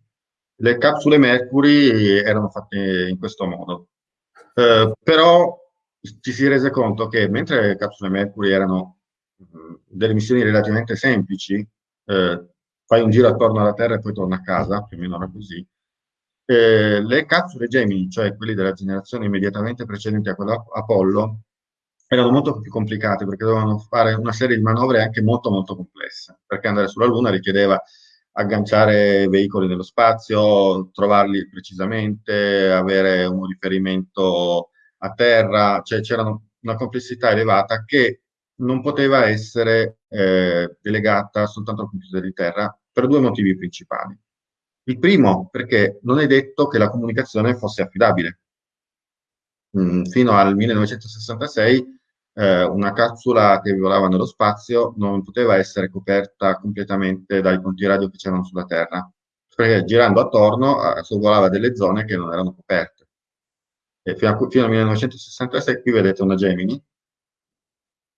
Le capsule Mercury erano fatte in questo modo, eh, però ci si rese conto che mentre le capsule Mercury erano mh, delle missioni relativamente semplici, eh, fai un giro attorno alla Terra e poi torna a casa, più o meno era così. Eh, le capsule Gemini, cioè quelle della generazione immediatamente precedente a quella Apollo, erano molto più complicate perché dovevano fare una serie di manovre anche molto molto complesse, perché andare sulla Luna richiedeva agganciare veicoli nello spazio, trovarli precisamente, avere un riferimento a terra, cioè c'era una complessità elevata che non poteva essere eh, delegata soltanto al computer di terra per due motivi principali. Il primo, perché non è detto che la comunicazione fosse affidabile. Mm, fino al 1966 eh, una capsula che volava nello spazio non poteva essere coperta completamente dai punti radio che c'erano sulla Terra, perché girando attorno eh, sorvolava delle zone che non erano coperte. E fino, a, fino al 1966, qui vedete una Gemini,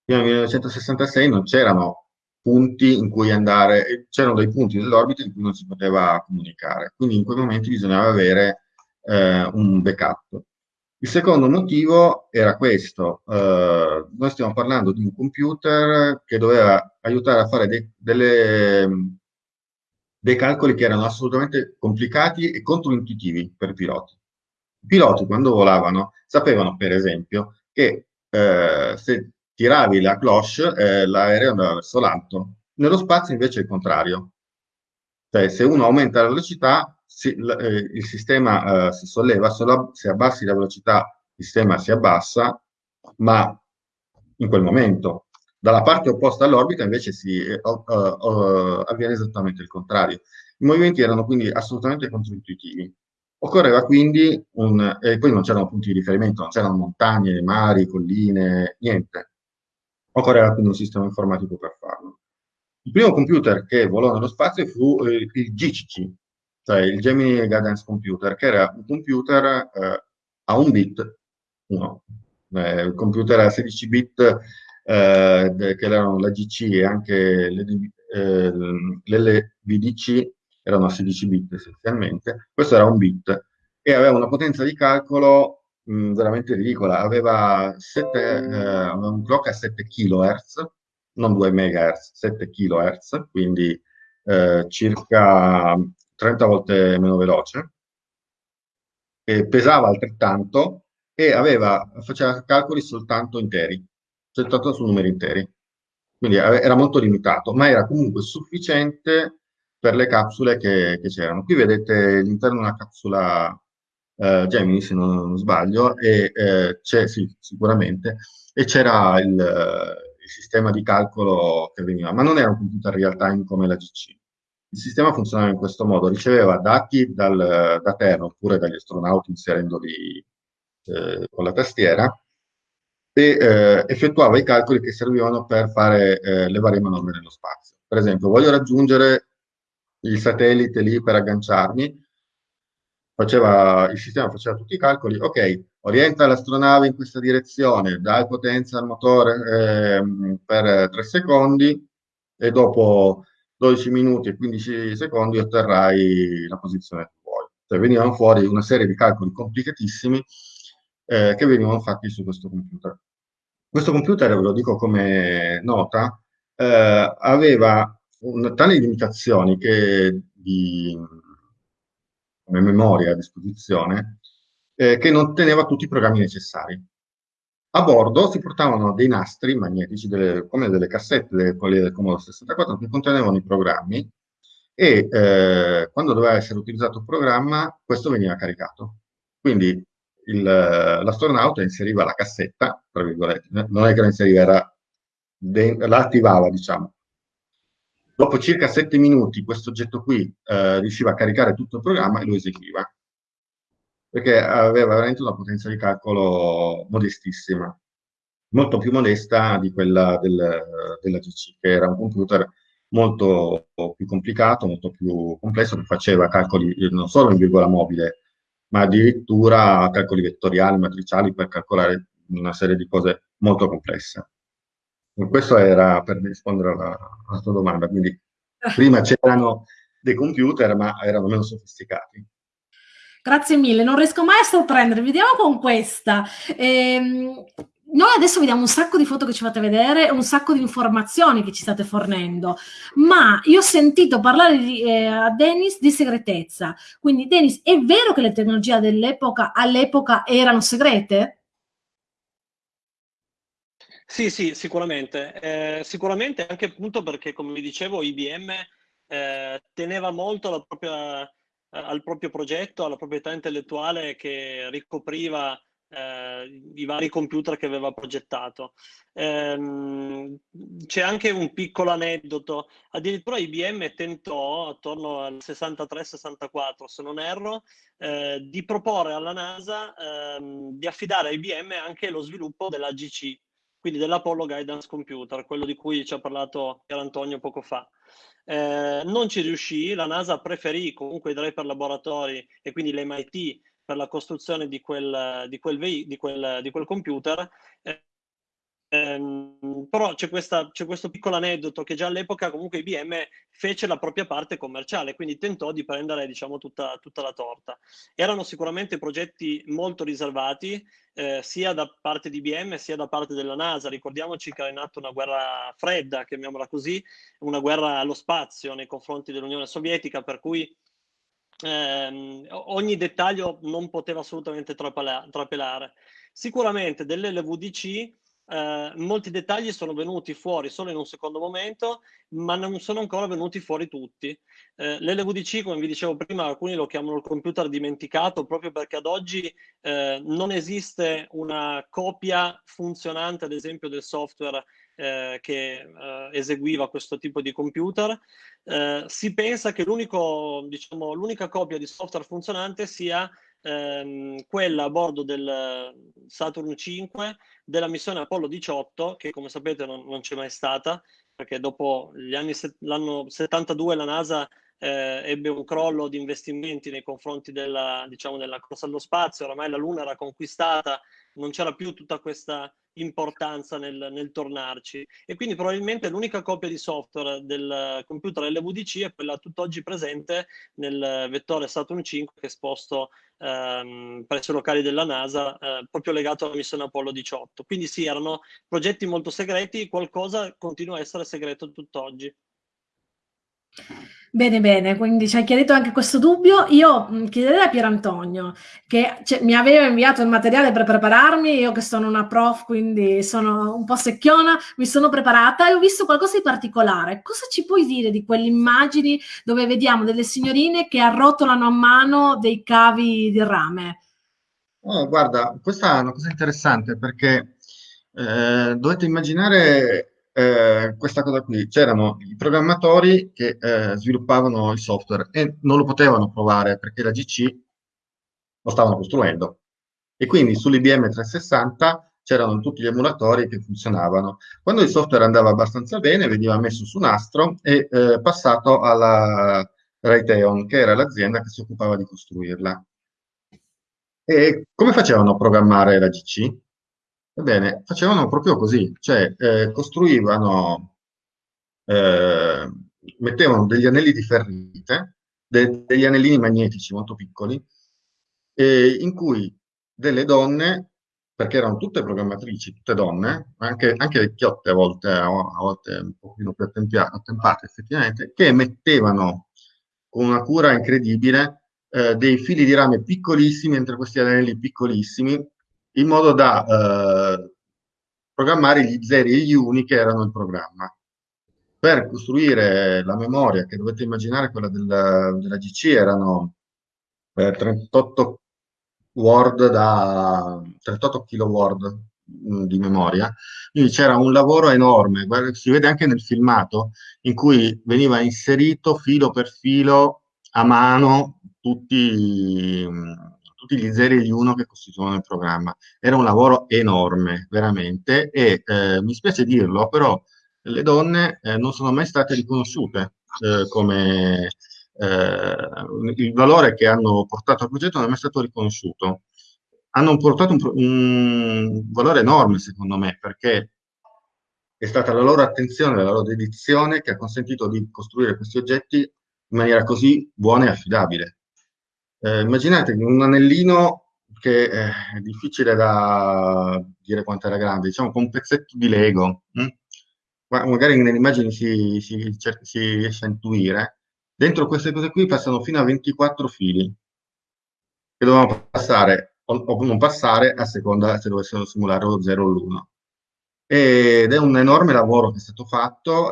fino al 1966 non c'erano punti in cui andare, c'erano dei punti dell'orbita in cui non si poteva comunicare, quindi in quei momenti bisognava avere eh, un backup. Il secondo motivo era questo, eh, noi stiamo parlando di un computer che doveva aiutare a fare dei, delle, dei calcoli che erano assolutamente complicati e controintuitivi per i piloti. I piloti quando volavano sapevano per esempio che eh, se tiravi la cloche, eh, l'aereo andava verso l'alto. Nello spazio invece è il contrario. Cioè, se uno aumenta la velocità, eh, il sistema eh, si solleva, se abbassi la velocità, il sistema si abbassa, ma in quel momento. Dalla parte opposta all'orbita invece si, uh, avviene esattamente il contrario. I movimenti erano quindi assolutamente controintuitivi. Occorreva quindi un... e poi non c'erano punti di riferimento, non c'erano montagne, mari, colline, niente occorreva quindi un sistema informatico per farlo. Il primo computer che volò nello spazio fu eh, il GCC, cioè il Gemini Guidance Computer, che era un computer eh, a un bit, uno, eh, il computer a 16 bit, eh, che erano la GC e anche eh, l'LVDC erano a 16 bit essenzialmente, questo era un bit e aveva una potenza di calcolo mh, veramente ridicola, aveva, 7, eh, un clock a 7 kHz, non 2 MHz, 7 kHz, quindi eh, circa 30 volte meno veloce, pesava altrettanto e aveva, faceva calcoli soltanto interi, soltanto su numeri interi. Quindi era molto limitato, ma era comunque sufficiente per le capsule che, che c'erano. Qui vedete l'interno di una capsula eh, Gemini, se non, non sbaglio, e eh, c'è sì, sicuramente, e c'era il, il, sistema di calcolo che veniva, ma non era un computer real time come la GC. Il sistema funzionava in questo modo, riceveva dati dal, da terra oppure dagli astronauti inserendoli eh, con la tastiera e eh, effettuava i calcoli che servivano per fare eh, le varie manovre nello spazio. Per esempio, voglio raggiungere il satellite lì per agganciarmi, faceva, il sistema faceva tutti i calcoli, ok, orienta l'astronave in questa direzione, dai potenza al motore eh, per 3 secondi e dopo 12 minuti e 15 secondi otterrai la posizione che vuoi. Cioè venivano fuori una serie di calcoli complicatissimi eh, che venivano fatti su questo computer. Questo computer, ve lo dico come nota, eh, aveva un, tali limitazioni che di, come memoria a disposizione eh, che non teneva tutti i programmi necessari. A bordo si portavano dei nastri magnetici, delle, come delle cassette, delle, quelle del Commodore 64, che contenevano i programmi e eh, quando doveva essere utilizzato il programma, questo veniva caricato. Quindi l'astronauta inseriva la cassetta, tra virgolette, non è che la inseriva, era, la attivava, diciamo, Dopo circa sette minuti questo oggetto qui eh, riusciva a caricare tutto il programma e lo eseguiva, perché aveva veramente una potenza di calcolo modestissima, molto più modesta di quella del, della GC, che era un computer molto più complicato, molto più complesso, che faceva calcoli non solo in virgola mobile, ma addirittura calcoli vettoriali, matriciali per calcolare una serie di cose molto complesse. Questo era per rispondere alla, alla tua domanda, quindi prima c'erano dei computer ma erano meno sofisticati. Grazie mille, non riesco mai a sorprendere, vediamo con questa. Ehm, noi adesso vediamo un sacco di foto che ci fate vedere, un sacco di informazioni che ci state fornendo, ma io ho sentito parlare di, eh, a Dennis di segretezza. Quindi, Dennis, è vero che le tecnologie dell'epoca all'epoca erano segrete? Sì, sì, sicuramente. Eh, sicuramente anche appunto perché, come vi dicevo, IBM eh, teneva molto propria, eh, al proprio progetto, alla proprietà intellettuale che ricopriva eh, i vari computer che aveva progettato. Ehm, c'è anche un piccolo aneddoto, addirittura IBM tentò attorno al 63-64, se non erro, eh, di proporre alla NASA ehm, di affidare a IBM anche lo sviluppo dell'AGC, quindi dell'Apollo Guidance Computer, quello di cui ci ha parlato Antonio poco fa. Eh, non ci riuscì, la NASA preferì comunque i Draper Laboratori e quindi l'MIT per la costruzione di quel, di quel, di quel, di quel computer. Eh, Ehm, però c'è, questo piccolo aneddoto che già all'epoca comunque IBM fece la propria parte commerciale, quindi tentò di prendere diciamo, tutta, tutta la torta. Erano sicuramente progetti molto riservati, eh, sia da parte di IBM sia da parte della NASA. Ricordiamoci che era in atto una guerra fredda, chiamiamola così, una guerra allo spazio nei confronti dell'Unione Sovietica, per cui ehm, ogni dettaglio non poteva assolutamente trapelare. Sicuramente dell'LVDC eh, molti dettagli sono venuti fuori solo in un secondo momento, ma non sono ancora venuti fuori tutti. Eh, L'LVDC, come vi dicevo prima, alcuni lo chiamano il computer dimenticato proprio perché ad oggi eh, non esiste una copia funzionante, ad esempio, del software eh, che eh, eseguiva questo tipo di computer. Eh, si pensa che diciamo, l'unica copia di software funzionante sia ehm, quella a bordo del Saturn 5 della missione Apollo 18, che come sapete non, non c'è mai stata, perché dopo l'anno 72 la NASA eh, ebbe un crollo di investimenti nei confronti della, diciamo, della corsa allo spazio, oramai la Luna era conquistata, non c'era più tutta questa importanza nel, nel, tornarci. E quindi probabilmente l'unica copia di software del computer LVDC è quella tutt'oggi presente nel vettore Saturn 5 che è esposto ehm, presso i locali della NASA, eh, proprio legato alla missione Apollo 18. Quindi sì, erano progetti molto segreti, qualcosa continua a essere segreto tutt'oggi. Bene, bene, quindi ci hai chiarito anche questo dubbio. Io chiederei a Pier Antonio, che cioè, mi aveva inviato il materiale per prepararmi, io che sono una prof, quindi sono un po' secchiona, mi sono preparata e ho visto qualcosa di particolare. Cosa ci puoi dire di quelle immagini dove vediamo delle signorine che arrotolano a mano dei cavi di rame? Oh, guarda, questa è una cosa interessante perché eh, dovete immaginare eh, questa cosa qui. C'erano i programmatori che eh, sviluppavano il software e non lo potevano provare perché la GC lo stavano costruendo. E quindi sull'IBM 360 c'erano tutti gli emulatori che funzionavano. Quando il software andava abbastanza bene, veniva messo su nastro e eh, passato alla Raytheon, che era l'azienda che si occupava di costruirla. E come facevano a programmare la GC? Ebbene, facevano proprio così, cioè eh, costruivano, eh, mettevano degli anelli di ferrite, de- degli anellini magnetici molto piccoli, eh, in cui delle donne, perché erano tutte programmatrici, tutte donne, anche, anche vecchiotte a volte, a volte un pochino più attempate effettivamente, che mettevano con una cura incredibile eh, dei fili di rame piccolissimi entro questi anelli piccolissimi in modo da eh, programmare gli zeri e gli uni che erano il programma. Per costruire la memoria, che dovete immaginare quella della, della GC, erano eh, 38 word da 38 kilo word mh, di memoria, quindi c'era un lavoro enorme, si vede anche nel filmato, in cui veniva inserito filo per filo a mano tutti, tutti gli zeri e gli uno che costituivano il programma. Era un lavoro enorme, veramente, e eh, mi spiace dirlo, però le donne eh, non sono mai state riconosciute eh, come eh, il valore che hanno portato al progetto non è mai stato riconosciuto. Hanno portato un, un valore enorme, secondo me, perché è stata la loro attenzione, la loro dedizione che ha consentito di costruire questi oggetti in maniera così buona e affidabile. Eh, immaginate un anellino che eh, è difficile da dire quanto era grande, diciamo con un pezzetto di Lego, hm? magari nelle immagini si, si, si, riesce a intuire, dentro queste cose qui passano fino a 24 fili che dovevano passare o, non passare a seconda se dovessero simulare lo 0 o l'1 ed è un enorme lavoro che è stato fatto.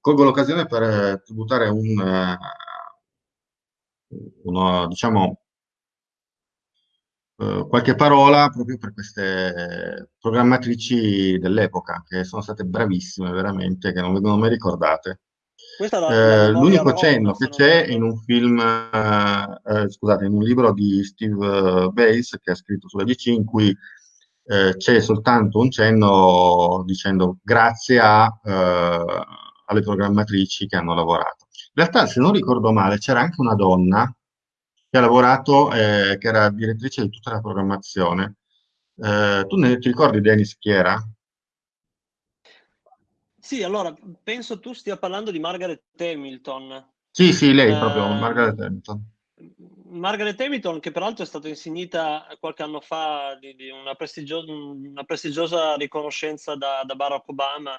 Colgo l'occasione per tributare un, uno, diciamo, eh, qualche parola proprio per queste programmatrici dell'epoca, che sono state bravissime veramente, che non vengono mai ricordate. Eh, l'unico cenno che c'è in un film, eh, eh, scusate, in un libro di Steve Bates che ha scritto sulla DC in cui eh, c'è soltanto un cenno dicendo grazie a, eh, alle programmatrici che hanno lavorato. In realtà, se non ricordo male, c'era anche una donna che ha lavorato, eh, che era direttrice di tutta la programmazione. Eh, tu ne, ti ricordi, Dennis, chi era? Sì, allora, penso tu stia parlando di Margaret Hamilton. Sì, sì, lei eh, proprio, Margaret Hamilton. Margaret Hamilton, che peraltro è stata insignita qualche anno fa di, di una, prestigio- una, prestigiosa riconoscenza da, da Barack Obama,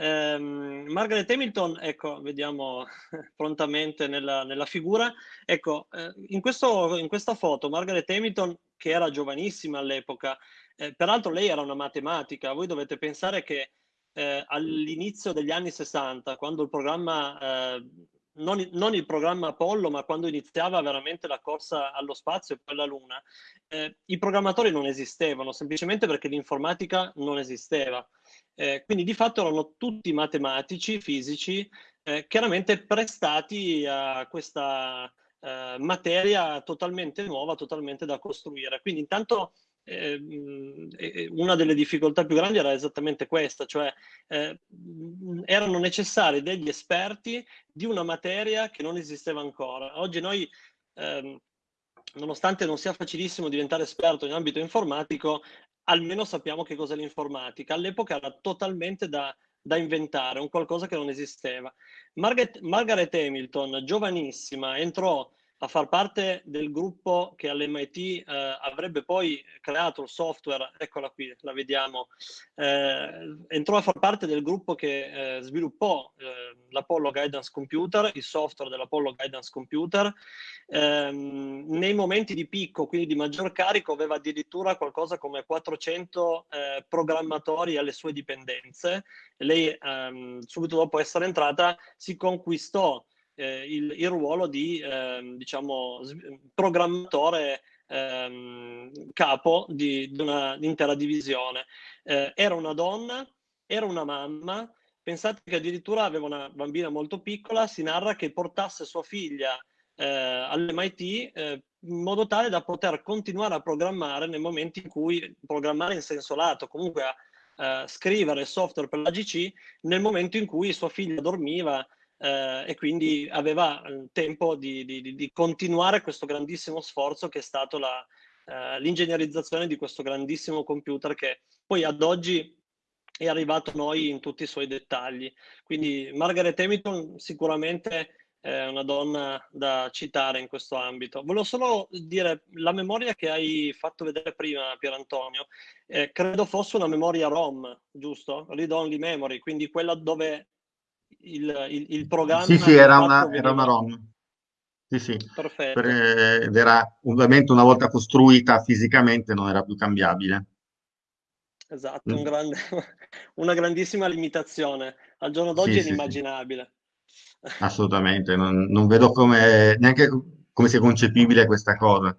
eh, Margaret Hamilton, ecco, vediamo prontamente nella, nella figura, ecco, eh, in, questo, in, questa foto Margaret Hamilton, che era giovanissima all'epoca, eh, peraltro lei era una matematica, voi dovete pensare che eh, all'inizio degli anni 60, quando il programma, eh, non, non, il programma Apollo, ma quando iniziava veramente la corsa allo spazio e poi alla Luna, eh, i programmatori non esistevano, semplicemente perché l'informatica non esisteva. Eh, quindi di fatto erano tutti matematici, fisici, eh, chiaramente prestati a questa eh, materia totalmente nuova, totalmente da costruire. Quindi intanto ehm, una delle difficoltà più grandi era esattamente questa, cioè eh, erano necessari degli esperti di una materia che non esisteva ancora. Oggi noi ehm, nonostante non sia facilissimo diventare esperto in ambito informatico, almeno sappiamo che cos'è l'informatica. All'epoca era totalmente da, da inventare, un qualcosa che non esisteva. Margaret, Margaret Hamilton, giovanissima, entrò a far parte del gruppo che all'MIT eh, avrebbe poi creato il software, eccola qui, la vediamo, eh, entrò a far parte del gruppo che eh, sviluppò eh, l'Apollo Guidance Computer, il software dell'Apollo Guidance Computer, ehm, nei momenti di picco, quindi di maggior carico, aveva addirittura qualcosa come 400 eh, programmatori alle sue dipendenze. Lei, ehm, subito dopo essere entrata, si conquistò eh, il, il, ruolo di eh, diciamo, programmatore ehm, capo di, di un'intera divisione. Eh, era una donna, era una mamma, pensate che addirittura aveva una bambina molto piccola, si narra che portasse sua figlia eh, all'MIT eh, in modo tale da poter continuare a programmare nel momento in cui, programmare in senso lato, comunque a Uh, scrivere software per la GC nel momento in cui sua figlia dormiva eh, e quindi aveva il tempo di, di, di, continuare questo grandissimo sforzo che è stato eh, l'ingegnerizzazione di questo grandissimo computer che poi ad oggi è arrivato a noi in tutti i suoi dettagli. Quindi Margaret Hamilton sicuramente è una donna da citare in questo ambito. Volevo solo dire, la memoria che hai fatto vedere prima, Pier Antonio, eh, credo fosse una memoria ROM, giusto? Read Only Memory, quindi quella dove il, il, il programma... Sì, sì, era una, era una ROM. Sì, sì. Perfetto. Per, ed era ovviamente una volta costruita fisicamente non era più cambiabile. Esatto, mm. un grande, una grandissima limitazione. Al giorno d'oggi sì, è inimmaginabile. Assolutamente, non, non vedo come, neanche come sia concepibile questa cosa.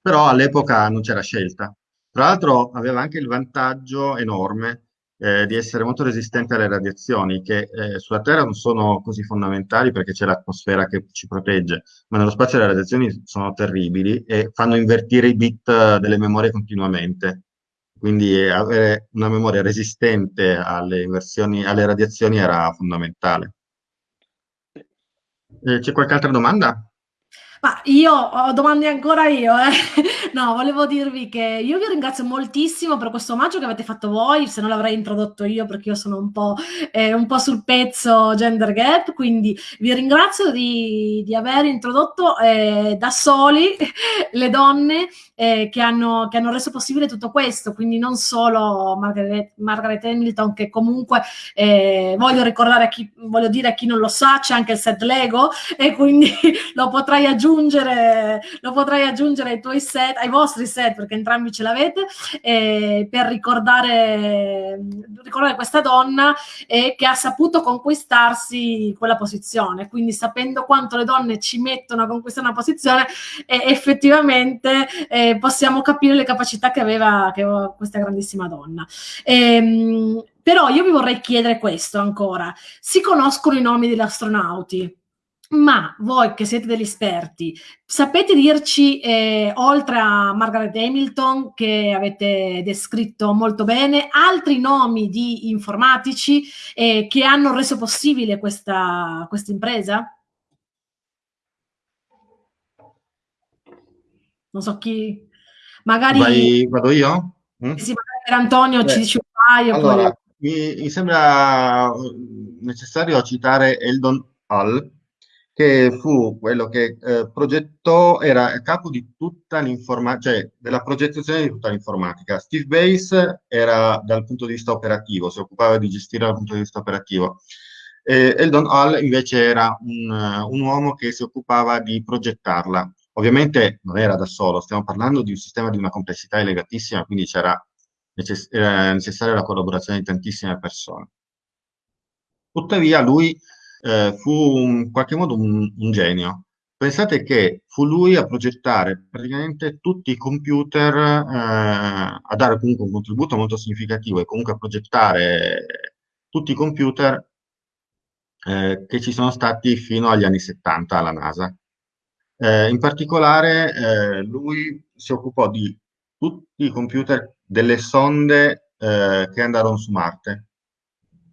Però all'epoca non c'era scelta. Tra l'altro aveva anche il vantaggio enorme eh, di essere molto resistente alle radiazioni, che eh, sulla Terra non sono così fondamentali perché c'è l'atmosfera che ci protegge, ma nello spazio le radiazioni sono terribili e fanno invertire i bit eh, delle memorie continuamente. Quindi eh, avere una memoria resistente alle, alle radiazioni era fondamentale. Eh, c'è qualche altra domanda? Ma io ho domande ancora io, eh. No, volevo dirvi che io vi ringrazio moltissimo per questo omaggio che avete fatto voi, se non l'avrei introdotto io perché io sono un po', eh, un po sul pezzo gender gap, quindi vi ringrazio di, di aver introdotto eh, da soli le donne eh, che, hanno, che, hanno, reso possibile tutto questo, quindi non solo Margaret, Margaret Hamilton che comunque eh, voglio ricordare a chi, voglio dire a chi non lo sa, c'è anche il set Lego e quindi lo potrai aggiungere aggiungere, lo potrai aggiungere ai tuoi set, ai vostri set, perché entrambi ce l'avete, eh, per ricordare, ricordare questa donna eh, che ha saputo conquistarsi quella posizione. Quindi sapendo quanto le donne ci mettono a conquistare una posizione, eh, effettivamente eh, possiamo capire le capacità che aveva, che aveva questa grandissima donna. Ehm, però io vi vorrei chiedere questo ancora. Si conoscono i nomi degli astronauti? Ma voi che siete degli esperti, sapete dirci, eh, oltre a Margaret Hamilton, che avete descritto molto bene, altri nomi di informatici eh, che hanno reso possibile questa, questa impresa? Non so chi... Magari... Vai, vado io? Mm? Sì, magari per Antonio Beh, ci dice un paio. Allora, poi... mi, mi sembra necessario citare Eldon Hall, che fu quello che eh, progettò, era capo di tutta l'informatica, cioè della progettazione di tutta l'informatica. Steve Base era dal punto di vista operativo, si occupava di gestire dal punto di vista operativo. Eh, Eldon Hall invece era un, un uomo che si occupava di progettarla. Ovviamente non era da solo, stiamo parlando di un sistema di una complessità elevatissima, quindi c'era necess- necessaria la collaborazione di tantissime persone. Tuttavia lui eh, fu in qualche modo un, un, genio. Pensate che fu lui a progettare praticamente tutti i computer, eh, a dare comunque un contributo molto significativo e comunque a progettare tutti i computer eh, che ci sono stati fino agli anni 70 alla NASA. Eh, in particolare eh, lui si occupò di tutti i computer delle sonde eh, che andarono su Marte,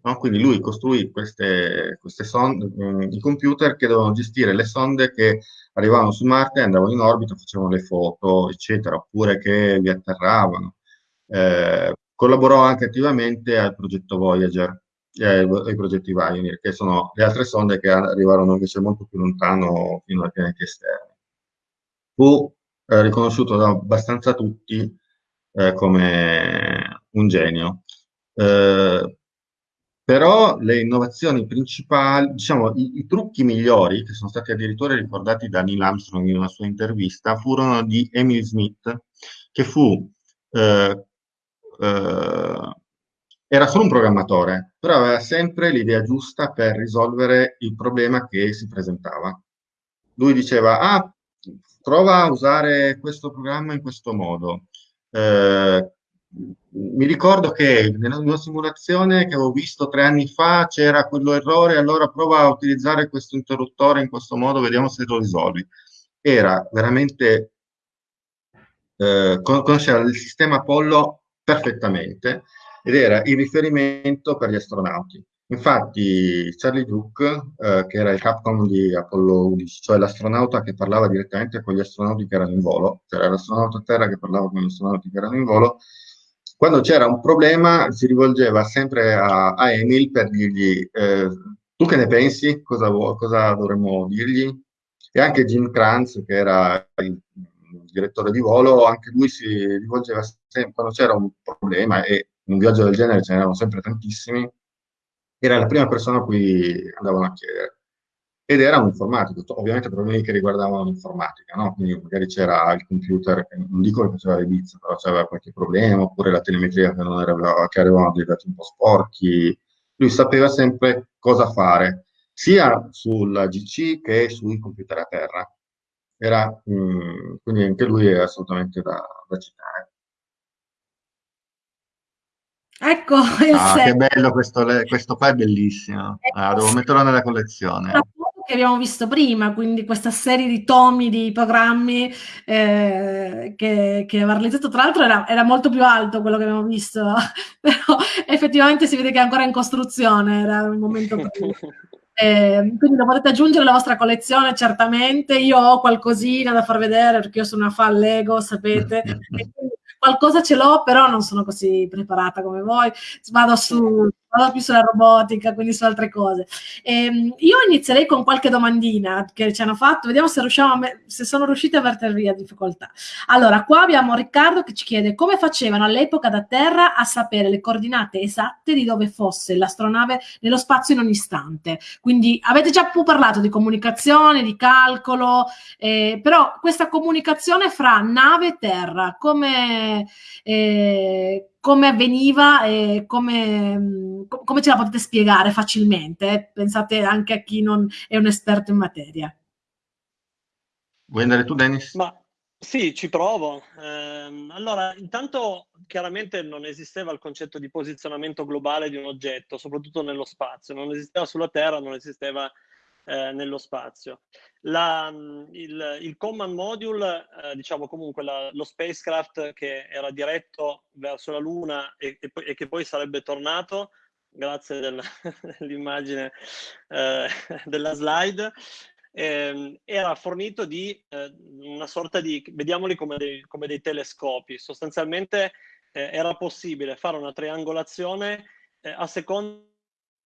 No? Quindi lui costruì queste, queste sonde, mh, i computer che dovevano gestire le sonde che arrivavano su Marte, andavano in orbita, facevano le foto, eccetera, oppure che vi atterravano. Eh, collaborò anche attivamente al progetto Voyager e ai, progetti Pioneer, che sono le altre sonde che arrivarono invece molto più lontano fino ai pianeti esterni. Fu eh, riconosciuto da abbastanza tutti eh, come un genio. Eh, però le innovazioni principali, diciamo, i, i, trucchi migliori, che sono stati addirittura ricordati da Neil Armstrong in una sua intervista, furono di Emil Smith, che fu, eh, eh, era solo un programmatore, però aveva sempre l'idea giusta per risolvere il problema che si presentava. Lui diceva, ah, prova a usare questo programma in questo modo. Eh, mi ricordo che nella una simulazione che avevo visto tre anni fa c'era quello errore, allora prova a utilizzare questo interruttore in questo modo, vediamo se lo risolvi. Era veramente, eh, conosceva il sistema Apollo perfettamente ed era il riferimento per gli astronauti. Infatti Charlie Duke, eh, che era il Capcom di Apollo 11, cioè l'astronauta che parlava direttamente con gli astronauti che erano in volo, cioè l'astronauta a terra che parlava con gli astronauti che erano in volo, quando c'era un problema si rivolgeva sempre a, a Emil per dirgli eh, tu che ne pensi, cosa, cosa, dovremmo dirgli? E anche Jim Kranz, che era il direttore di volo, anche lui si rivolgeva sempre quando c'era un problema e in un viaggio del genere ce n'erano sempre tantissimi, era la prima persona a cui andavano a chiedere ed era un informatico, ovviamente problemi che riguardavano l'informatica, no? quindi magari c'era il computer, non dico che faceva le bizze, però c'era qualche problema, oppure la telemetria che, non era, che arrivavano dei dati un po' sporchi, lui sapeva sempre cosa fare, sia sulla GC che sui computer a terra. Era, mh, mm, quindi anche lui è assolutamente da, da citare. Ecco, il ah, che bello questo, questo qua è bellissimo. Ah, devo metterlo nella collezione che abbiamo visto prima, quindi questa serie di tomi di programmi eh, che, che aveva realizzato, tra l'altro era, era, molto più alto quello che abbiamo visto, però effettivamente si vede che è ancora in costruzione, era il momento prima. Eh, quindi lo potete aggiungere alla vostra collezione certamente. Io ho qualcosina da far vedere perché io sono una fan Lego, sapete. qualcosa ce l'ho, però non sono così preparata come voi. Vado su vado più sulla robotica, quindi su altre cose. Ehm, io inizierei con qualche domandina che ci hanno fatto, vediamo se, me- se sono riusciti a vertere via difficoltà. Allora, qua abbiamo Riccardo che ci chiede come facevano all'epoca da terra a sapere le coordinate esatte di dove fosse l'astronave nello spazio in ogni istante. Quindi avete già parlato di comunicazione, di calcolo, eh, però questa comunicazione fra nave e terra, come... Eh, come avveniva e come, come, ce la potete spiegare facilmente? Pensate anche a chi non è un esperto in materia. Vuoi andare tu, Dennis? Ma sì, ci provo. Eh, allora, intanto chiaramente non esisteva il concetto di posizionamento globale di un oggetto, soprattutto nello spazio. Non esisteva sulla Terra, non esisteva eh, nello spazio. La, il, il, command module, eh, diciamo comunque la, lo spacecraft che era diretto verso la Luna e, e, e che poi sarebbe tornato, grazie del, dell'immagine eh, della slide, eh, era fornito di eh, una sorta di, vediamoli come dei, come dei telescopi, sostanzialmente eh, era possibile fare una triangolazione a seconda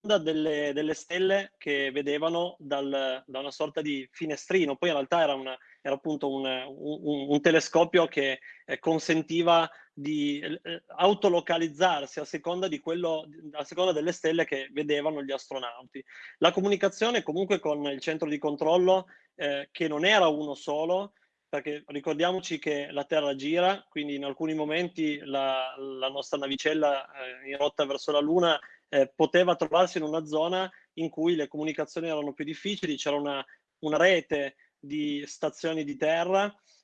delle, delle, stelle che vedevano dal, da una sorta di finestrino. Poi in realtà era, una, era appunto un, un, un, telescopio che eh, consentiva di eh, autolocalizzarsi a seconda, di quello, a seconda delle stelle che vedevano gli astronauti. La comunicazione comunque con il centro di controllo, eh, che non era uno solo, perché ricordiamoci che la Terra gira, quindi in alcuni momenti la, la nostra navicella eh, in rotta verso la Luna eh, poteva trovarsi in una zona in cui le comunicazioni erano più difficili, c'era una, una rete di stazioni di terra,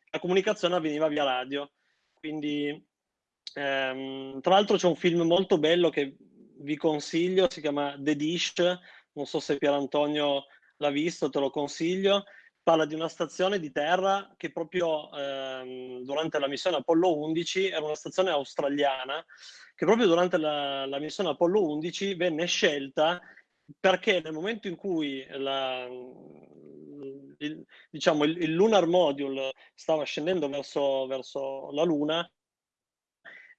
la comunicazione avveniva via radio. Quindi, ehm, tra l'altro c'è un film molto bello che vi consiglio, si chiama The Dish, non so se Pier Antonio l'ha visto, te lo consiglio, parla di una stazione di terra che proprio ehm, durante la missione Apollo 11 era una stazione australiana che proprio durante la, la missione Apollo 11 venne scelta perché nel momento in cui la, il, diciamo, il, il, lunar module stava scendendo verso, verso la Luna,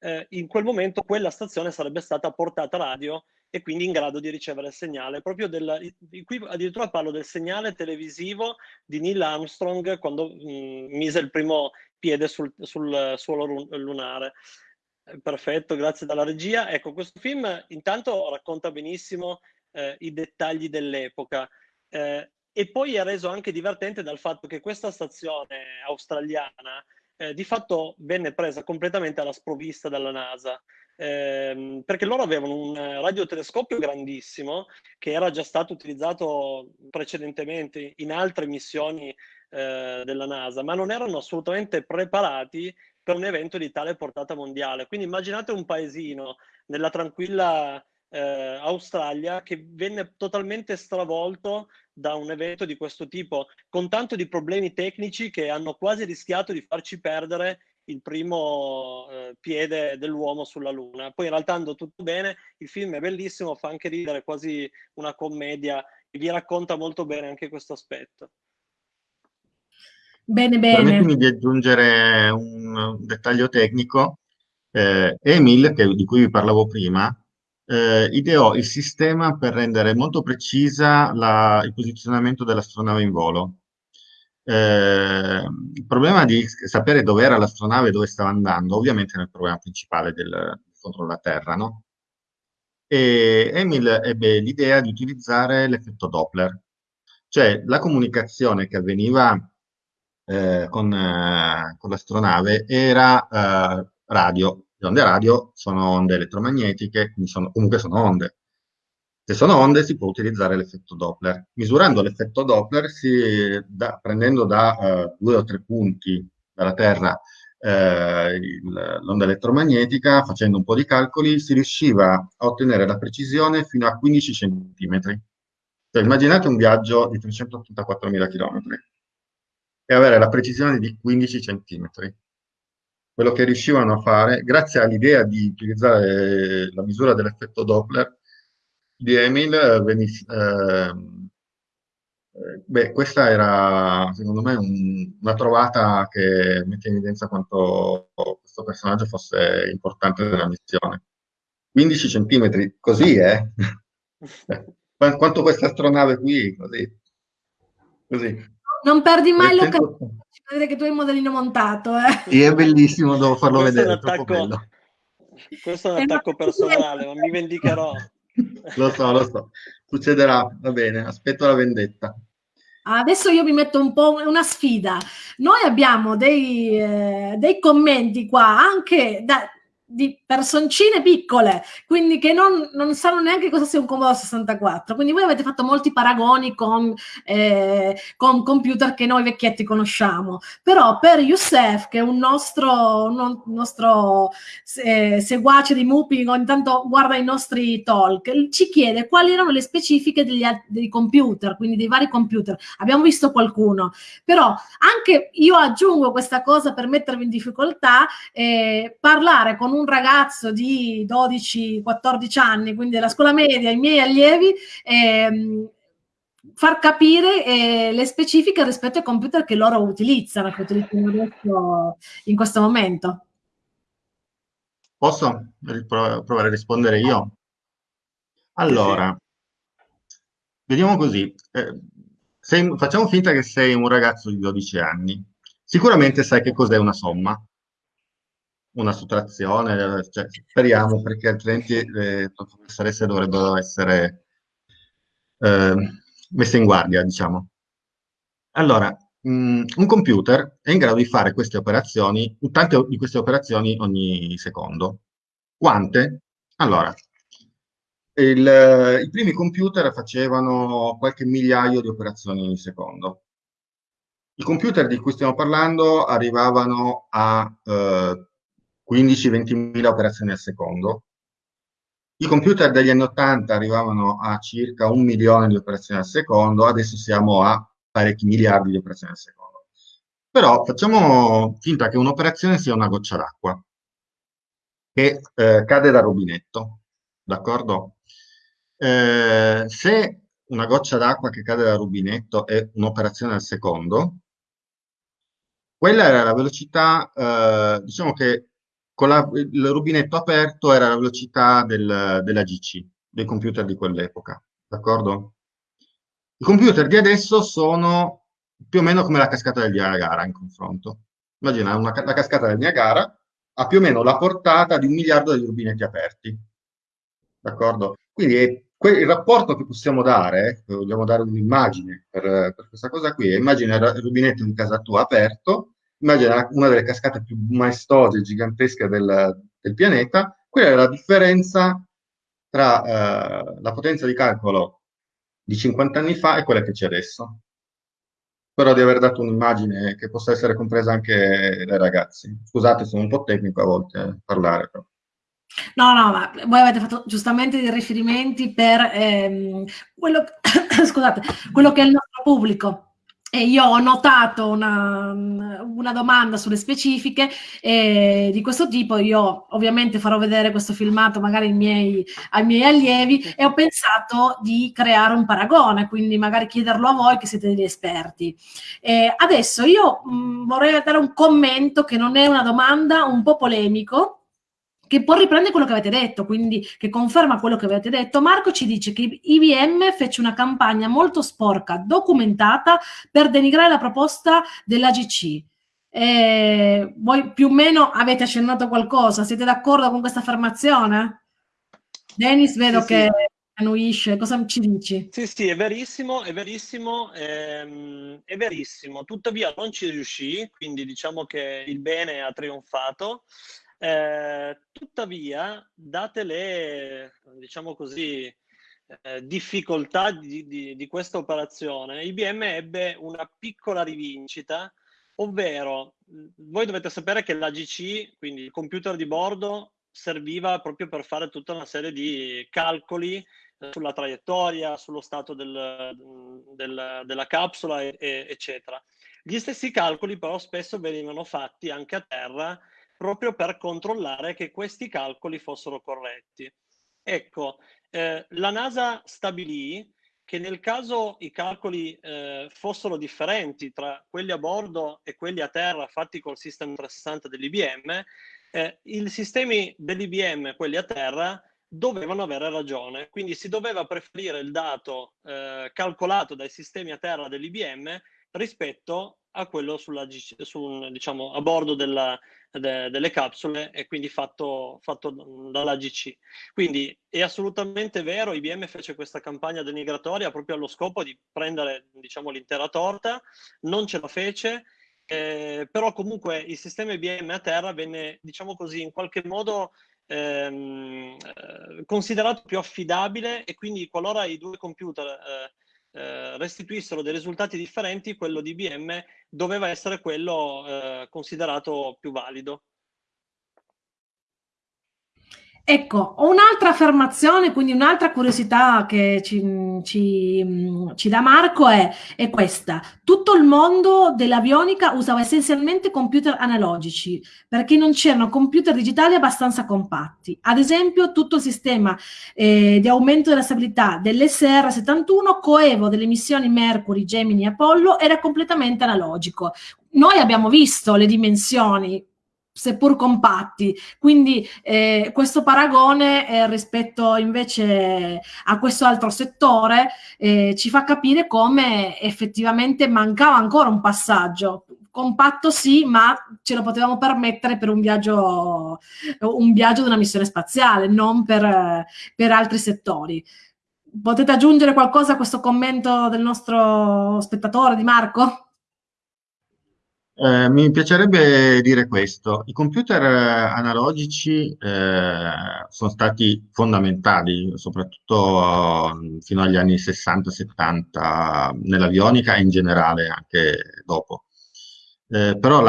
eh, in quel momento quella stazione sarebbe stata portata radio e quindi in grado di ricevere il segnale. Proprio del, qui addirittura parlo del segnale televisivo di Neil Armstrong quando mh, mm, mise il primo piede sul, sul suolo lunare. Perfetto, grazie dalla regia. Ecco, questo film intanto racconta benissimo eh, i dettagli dell'epoca eh, e poi è reso anche divertente dal fatto che questa stazione australiana eh, di fatto venne presa completamente alla sprovvista dalla NASA ehm, perché loro avevano un radiotelescopio grandissimo che era già stato utilizzato precedentemente in altre missioni eh, della NASA, ma non erano assolutamente preparati per un evento di tale portata mondiale. Quindi immaginate un paesino nella tranquilla eh, Australia che venne totalmente stravolto da un evento di questo tipo, con tanto di problemi tecnici che hanno quasi rischiato di farci perdere il primo eh, piede dell'uomo sulla Luna. Poi in realtà andò tutto bene, il film è bellissimo, fa anche ridere, quasi una commedia, e vi racconta molto bene anche questo aspetto. Bene, bene. Permettimi di aggiungere un, dettaglio tecnico. Eh, Emil, che, di cui vi parlavo prima, eh, ideò il sistema per rendere molto precisa la, il posizionamento dell'astronave in volo. Eh, il problema di sapere dove era l'astronave e dove stava andando, ovviamente il problema principale del, contro la Terra, no? E Emil ebbe l'idea di utilizzare l'effetto Doppler, cioè la comunicazione che avveniva eh, con, eh, con l'astronave era eh, radio. Le onde radio sono onde elettromagnetiche, quindi sono, comunque sono onde. Se sono onde si può utilizzare l'effetto Doppler. Misurando l'effetto Doppler, si, da, prendendo da uh, due o tre punti dalla Terra eh, l'onda elettromagnetica, facendo un po' di calcoli, si riusciva a ottenere la precisione fino a 15 cm. Cioè, immaginate un viaggio di 384.000 km e avere la precisione di 15 cm. Quello che riuscivano a fare, grazie all'idea di utilizzare la misura dell'effetto Doppler, di Emil, eh, eh, beh, questa era secondo me un, una trovata che mette in evidenza quanto questo personaggio fosse importante nella missione. 15 centimetri, così eh? quanto questa astronave qui, così. così. Non perdi mai l'occasione di vedere che tu hai il modellino montato. Eh? Sì, è bellissimo, devo farlo questo vedere. È attacco, questo è un attacco personale, ma mi vendicherò lo so, lo so. Succederà, va bene, aspetto la vendetta. Adesso io vi metto un po' una sfida. Noi abbiamo dei, eh, dei commenti qua anche da, di personcine piccole, quindi che non, non, sanno neanche cosa sia un Commodore 64. Quindi voi avete fatto molti paragoni con, eh, con computer che noi vecchietti conosciamo. Però per Youssef, che è un nostro, un nostro eh, seguace di Mupi, ogni tanto guarda i nostri talk, ci chiede quali erano le specifiche degli, dei computer, quindi dei vari computer. Abbiamo visto qualcuno, però anche io aggiungo questa cosa per mettervi in difficoltà, eh, parlare con un un ragazzo di 12-14 anni, quindi della scuola media, i miei allievi, ehm, far capire eh, le specifiche rispetto ai computer che loro utilizzano, che utilizzano adesso in questo momento. Posso provare a rispondere io? Allora, vediamo così. Eh, sei, facciamo finta che sei un ragazzo di 12 anni. Sicuramente sai che cos'è una somma una sottrazione, cioè, speriamo perché altrimenti le professoresse dovrebbero essere eh, messe in guardia, diciamo. Allora, mh, mm, un computer è in grado di fare queste operazioni, tante di queste operazioni ogni secondo. Quante? Allora, il, i primi computer facevano qualche migliaio di operazioni ogni secondo. I computer di cui stiamo parlando arrivavano a eh, 15-20 mila operazioni al secondo. I computer degli anni 80 arrivavano a circa un milione di operazioni al secondo, adesso siamo a parecchi miliardi di operazioni al secondo. Però facciamo finta che un'operazione sia una goccia d'acqua che eh, cade dal rubinetto, d'accordo? Eh, se una goccia d'acqua che cade dal rubinetto è un'operazione al secondo, quella era la velocità, eh, diciamo che con la, il rubinetto aperto era la velocità del, della GC, dei computer di quell'epoca, d'accordo? I computer di adesso sono più o meno come la cascata del Niagara in confronto. Immagina, una, la cascata del Niagara ha più o meno la portata di un miliardo di rubinetti aperti, d'accordo? Quindi è il rapporto che possiamo dare, eh, vogliamo dare un'immagine per, per, questa cosa qui, immagina il rubinetto di casa tua aperto, immagina una delle cascate più maestose e gigantesche del, del, pianeta, quella è la differenza tra eh, la potenza di calcolo di 50 anni fa e quella che c'è adesso. Spero di aver dato un'immagine che possa essere compresa anche dai ragazzi. Scusate, sono un po' tecnico a volte a parlare. Però. No, no, ma voi avete fatto giustamente dei riferimenti per ehm, quello, scusate, quello che è il nostro pubblico. E io ho notato una, una domanda sulle specifiche eh, di questo tipo. Io ovviamente farò vedere questo filmato magari ai miei, ai miei allievi e ho pensato di creare un paragone, quindi magari chiederlo a voi che siete degli esperti. Eh, adesso io mh, vorrei dare un commento che non è una domanda, un po' polemico, che poi riprende quello che avete detto, quindi che conferma quello che avete detto. Marco ci dice che IBM fece una campagna molto sporca, documentata, per denigrare la proposta dell'AGC. Eh, voi più o meno avete accennato qualcosa, siete d'accordo con questa affermazione? Dennis, vedo sì, che sì. annuisce, cosa ci dici? Sì, sì, è verissimo, è verissimo, ehm, è verissimo, tuttavia non ci riuscì, quindi diciamo che il bene ha trionfato. Eh, tuttavia, date le, diciamo così, eh, difficoltà di, di, di, questa operazione, IBM ebbe una piccola rivincita, ovvero voi dovete sapere che l'AGC, quindi il computer di bordo, serviva proprio per fare tutta una serie di calcoli sulla traiettoria, sullo stato del, del, della capsula, e, e, eccetera. Gli stessi calcoli però spesso venivano fatti anche a terra proprio per controllare che questi calcoli fossero corretti. Ecco, eh, la NASA stabilì che nel caso i calcoli eh, fossero differenti tra quelli a bordo e quelli a terra fatti col System 360 dell'IBM, eh, i sistemi dell'IBM, quelli a terra, dovevano avere ragione. Quindi si doveva preferire il dato eh, calcolato dai sistemi a terra dell'IBM rispetto a quello sulla, su, diciamo, a bordo della, de, delle capsule e quindi fatto, fatto dalla GC. Quindi è assolutamente vero, IBM fece questa campagna denigratoria proprio allo scopo di prendere diciamo, l'intera torta, non ce la fece, eh, però comunque il sistema IBM a terra venne, diciamo così, in qualche modo ehm, eh, considerato più affidabile e quindi qualora i due computer eh, eh, restituissero dei risultati differenti, quello di IBM doveva essere quello eh, considerato più valido. Ecco, ho un'altra affermazione, quindi un'altra curiosità che ci, ci, ci dà Marco è, è, questa. Tutto il mondo dell'avionica usava essenzialmente computer analogici perché non c'erano computer digitali abbastanza compatti. Ad esempio, tutto il sistema eh, di aumento della stabilità dell'SR-71 coevo delle missioni Mercury, Gemini e Apollo era completamente analogico. Noi abbiamo visto le dimensioni, seppur compatti. Quindi eh, questo paragone eh, rispetto invece a questo altro settore eh, ci fa capire come effettivamente mancava ancora un passaggio. Compatto sì, ma ce lo potevamo permettere per un viaggio, un viaggio di una missione spaziale, non per, per altri settori. Potete aggiungere qualcosa a questo commento del nostro spettatore, di Marco? Eh, mi piacerebbe dire questo. I computer eh, analogici eh, sono stati fondamentali, soprattutto eh, fino agli anni 60-70 nell'avionica e in generale anche dopo. Eh, però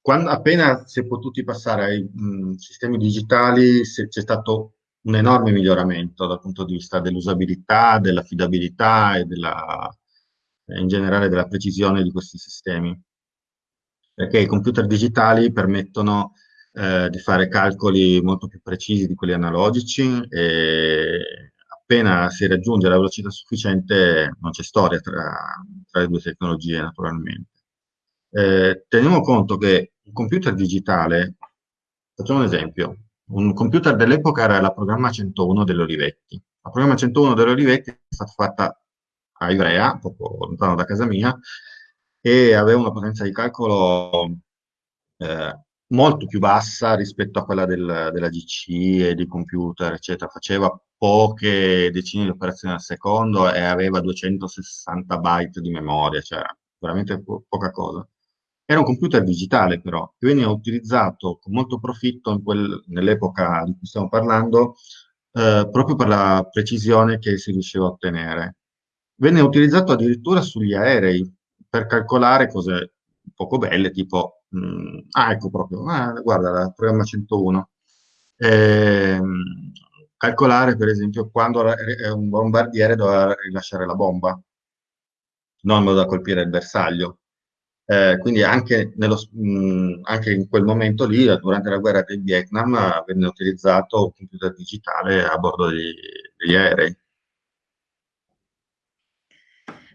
quando, appena si è potuti passare ai mh, sistemi digitali c'è stato un enorme miglioramento dal punto di vista dell'usabilità, dell'affidabilità e della, in generale della precisione di questi sistemi perché i computer digitali permettono eh, di fare calcoli molto più precisi di quelli analogici e appena si raggiunge la velocità sufficiente non c'è storia tra, tra, le due tecnologie naturalmente. Eh, teniamo conto che un computer digitale Facciamo un esempio. Un computer dell'epoca era la programma 101 dell'Olivetti. La programma 101 dell'Olivetti è stata fatta a Ivrea, poco lontano da casa mia, e aveva una potenza di calcolo eh, molto più bassa rispetto a quella del, della GC e di computer, eccetera. Faceva poche decine di operazioni al secondo e aveva 260 byte di memoria, cioè veramente po poca cosa. Era un computer digitale però, che veniva utilizzato con molto profitto nell'epoca di cui stiamo parlando, eh, proprio per la precisione che si riusciva a ottenere. Venne utilizzato addirittura sugli aerei per calcolare cose poco belle, tipo, mh, mm, ah ecco proprio, ah, guarda, il programma 101. Eh, calcolare per esempio quando un bombardiere doveva rilasciare la bomba, non da colpire il bersaglio. Eh, quindi anche, nello, mh, anche, in quel momento lì, durante la guerra del Vietnam, venne utilizzato un computer digitale a bordo degli, degli aerei.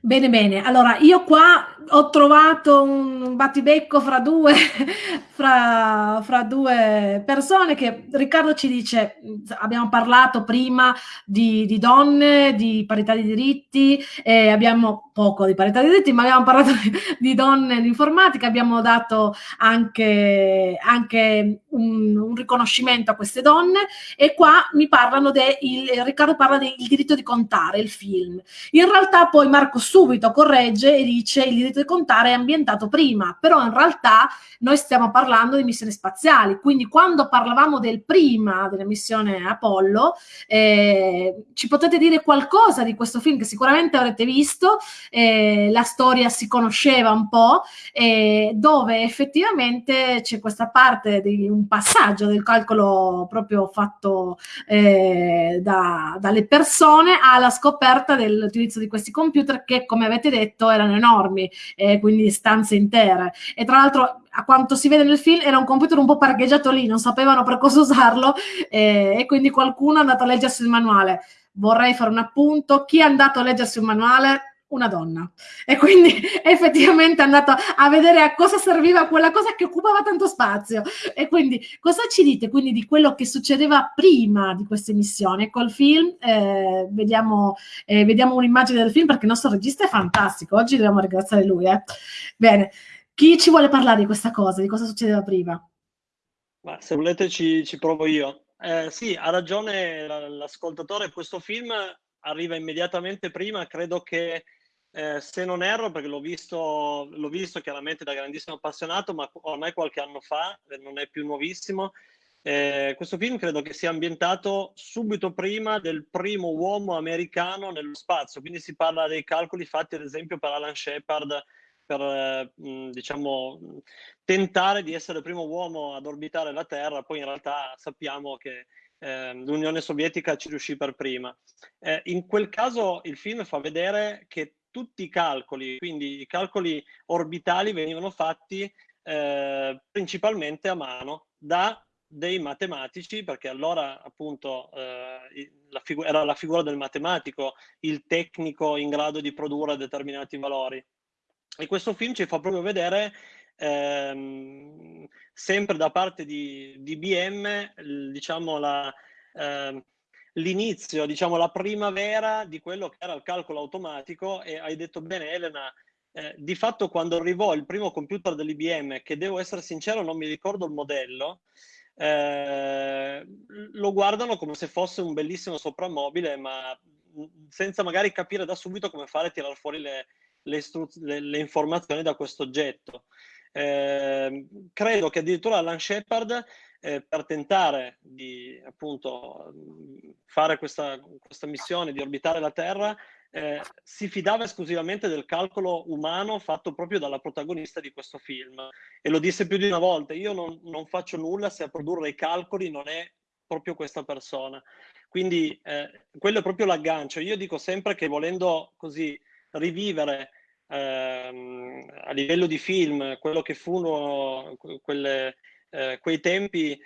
Bene, bene. Allora, io qua ho trovato un battibecco fra due, fra, fra due persone che Riccardo ci dice, abbiamo parlato prima di, di donne, di parità di diritti, eh, abbiamo poco di parità di diritti, ma abbiamo parlato di, di donne in informatica, abbiamo dato anche, anche un, un, riconoscimento a queste donne e qua mi parlano del, Riccardo parla del diritto di contare, il film. In realtà poi Marco subito corregge e dice il diritto di contare è ambientato prima, però in realtà noi stiamo parlando di missioni spaziali, quindi quando parlavamo del prima della missione Apollo, eh, ci potete dire qualcosa di questo film che sicuramente avrete visto, eh, la storia si conosceva un po', eh, dove effettivamente c'è questa parte di un passaggio del calcolo proprio fatto eh, da, dalle persone alla scoperta dell'utilizzo di questi computer che come avete detto erano enormi, eh, quindi stanze intere. E tra l'altro, a quanto si vede nel film, era un computer un po' parcheggiato lì, non sapevano per cosa usarlo eh, e quindi qualcuno è andato a leggersi il manuale. Vorrei fare un appunto, chi è andato a leggersi un manuale una donna. E quindi effettivamente è andato a vedere a cosa serviva quella cosa che occupava tanto spazio. E quindi cosa ci dite quindi di quello che succedeva prima di queste missioni col film? Eh, vediamo, eh, vediamo un'immagine del film perché il nostro regista è fantastico. Oggi dobbiamo ringraziare lui eh. bene chi ci vuole parlare di questa cosa di cosa succedeva prima? Ma se volete ci, ci provo io. Eh, sì ha ragione l'ascoltatore questo film arriva immediatamente prima. Credo che eh, se non erro, perché l'ho visto, l'ho visto chiaramente da grandissimo appassionato, ma ormai qualche anno fa, eh, non è più nuovissimo. Eh, questo film credo che sia ambientato subito prima del primo uomo americano nello spazio, quindi si parla dei calcoli fatti ad esempio per Alan Shepard per eh, diciamo, tentare di essere il primo uomo ad orbitare la Terra, poi in realtà sappiamo che eh, l'Unione Sovietica ci riuscì per prima. In quel caso il film fa vedere che tutti i calcoli, quindi i calcoli orbitali venivano fatti eh, principalmente a mano da dei matematici, perché allora appunto eh, la era la figura del matematico, il tecnico in grado di produrre determinati valori. E questo film ci fa proprio vedere ehm, sempre da parte di, di IBM, diciamo, la, eh, l'inizio, diciamo la primavera di quello che era il calcolo automatico e hai detto bene Elena, eh, di fatto quando arrivò il primo computer dell'IBM, che devo essere sincero non mi ricordo il modello, eh, lo guardano come se fosse un bellissimo soprammobile, ma senza magari capire da subito come fare a tirare fuori le, le, le, le informazioni da questo oggetto. Eh, credo che addirittura Alan Shepard eh, per tentare di appunto fare questa, questa missione, di orbitare la Terra, eh, si fidava esclusivamente del calcolo umano fatto proprio dalla protagonista di questo film. E lo disse più di una volta, io non, non faccio nulla se a produrre i calcoli non è proprio questa persona. Quindi eh, quello è proprio l'aggancio. Io dico sempre che volendo così rivivere ehm, a livello di film quello che furono quelle, eh, quei tempi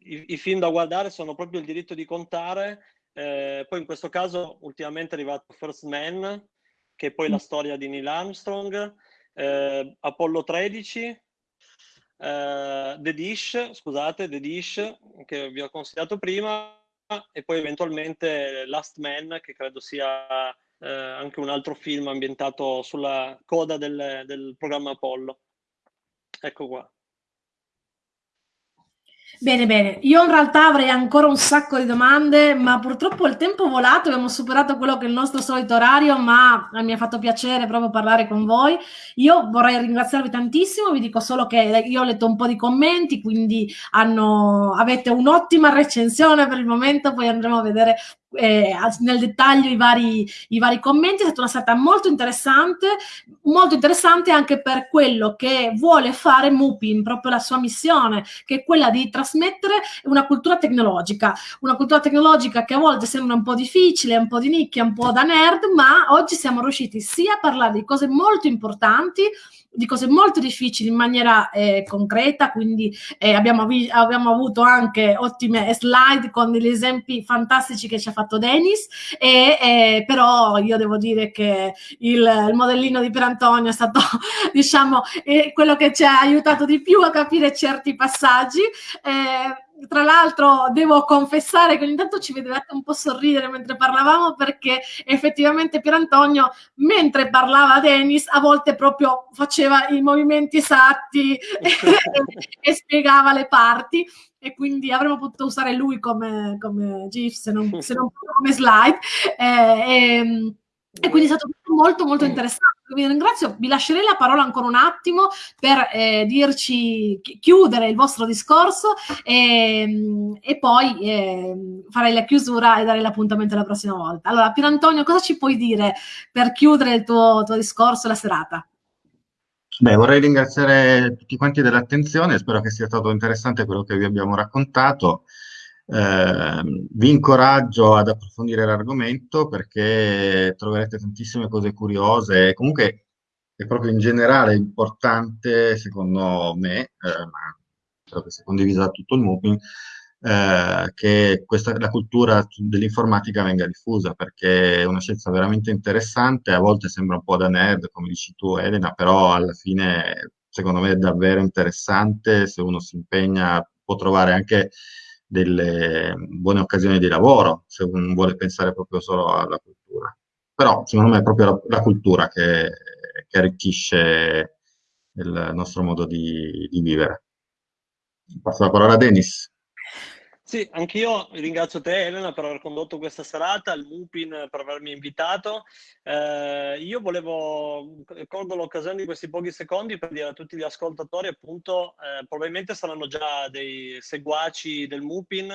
i, i, film da guardare sono proprio il diritto di contare, eh, poi in questo caso ultimamente è arrivato First Man, che è poi la mm. storia di Neil Armstrong, eh, Apollo 13, eh, The Dish, scusate, The Dish, che vi ho consigliato prima, e poi eventualmente Last Man, che credo sia eh, anche un altro film ambientato sulla coda del, del programma Apollo. Ecco qua. Bene, bene. Io in realtà avrei ancora un sacco di domande, ma purtroppo il tempo è volato, abbiamo superato quello che è il nostro solito orario, ma mi ha fatto piacere proprio parlare con voi. Io vorrei ringraziarvi tantissimo, vi dico solo che io ho letto un po' di commenti, quindi hanno, avete un'ottima recensione per il momento, poi andremo a vedere eh, nel dettaglio i vari, i vari commenti, è stata una serata molto interessante, molto interessante anche per quello che vuole fare Mupin, proprio la sua missione, che è quella di trasmettere una cultura tecnologica, una cultura tecnologica che a volte sembra un po' difficile, un po' di nicchia, un po' da nerd, ma oggi siamo riusciti sia a parlare di cose molto importanti, di cose molto difficili in maniera eh, concreta, quindi eh, abbiamo, abbiamo, avuto anche ottime slide con degli esempi fantastici che ci ha fatto Denis, e, eh, però io devo dire che il, il modellino di Pierantonio è stato, diciamo, quello che ci ha aiutato di più a capire certi passaggi. Tra l'altro devo confessare che ogni tanto ci vedevate un po' sorridere mentre parlavamo perché effettivamente Pier Antonio mentre parlava Dennis a volte proprio faceva i movimenti esatti e, e, spiegava le parti. E quindi avremmo potuto usare lui come, come GIF se non, se non come slide. Eh, e, ehm, e quindi è stato molto molto interessante. Vi ringrazio, vi lascerei la parola ancora un attimo per eh, dirci, chiudere il vostro discorso e, ehm, e poi eh, farei la chiusura e dare l'appuntamento la prossima volta. Allora, Pier Antonio, cosa ci puoi dire per chiudere il tuo, tuo discorso e la serata? Beh, vorrei ringraziare tutti quanti dell'attenzione, spero che sia stato interessante quello che vi abbiamo raccontato. Eh, vi incoraggio ad approfondire l'argomento perché troverete tantissime cose curiose e comunque è proprio in generale importante, secondo me, eh, ma credo che sia condivisa da tutto il MUPIN, eh, che questa, la cultura dell'informatica venga diffusa perché è una scienza veramente interessante, a volte sembra un po' da nerd, come dici tu Elena, però alla fine secondo me è davvero interessante, se uno si impegna può trovare anche delle buone occasioni di lavoro, se uno vuole pensare proprio solo alla cultura. Però secondo me è proprio la, la cultura che, che, arricchisce il nostro modo di, di vivere. Passo la parola a Denis. Sì, anch'io ringrazio te Elena per aver condotto questa serata, il Mupin per avermi invitato. Eh, io volevo, colgo l'occasione di questi pochi secondi per dire a tutti gli ascoltatori, appunto, eh, probabilmente saranno già dei seguaci del Mupin.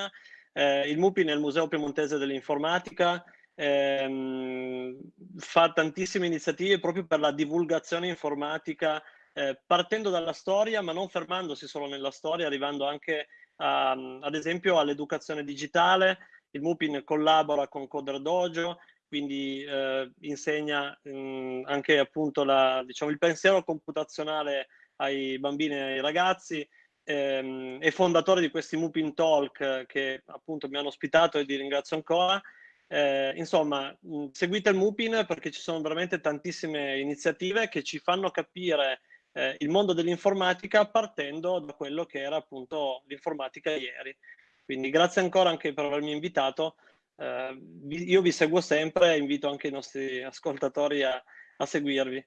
Eh, il Mupin è il Museo Piemontese dell'Informatica, ehm, fa tantissime iniziative proprio per la divulgazione informatica, eh, partendo dalla storia, ma non fermandosi solo nella storia, arrivando anche um, ad esempio all'educazione digitale. Il MUPIN collabora con Coder Dojo, quindi eh, insegna mh, mm, anche appunto la, diciamo, il pensiero computazionale ai bambini e ai ragazzi. Ehm, è fondatore di questi Mupin Talk che appunto mi hanno ospitato e vi ringrazio ancora. Eh, insomma, mh, seguite il Mupin perché ci sono veramente tantissime iniziative che ci fanno capire eh, il mondo dell'informatica partendo da quello che era appunto l'informatica ieri. Quindi grazie ancora anche per avermi invitato. Eh, io vi seguo sempre e invito anche i nostri ascoltatori a, a seguirvi.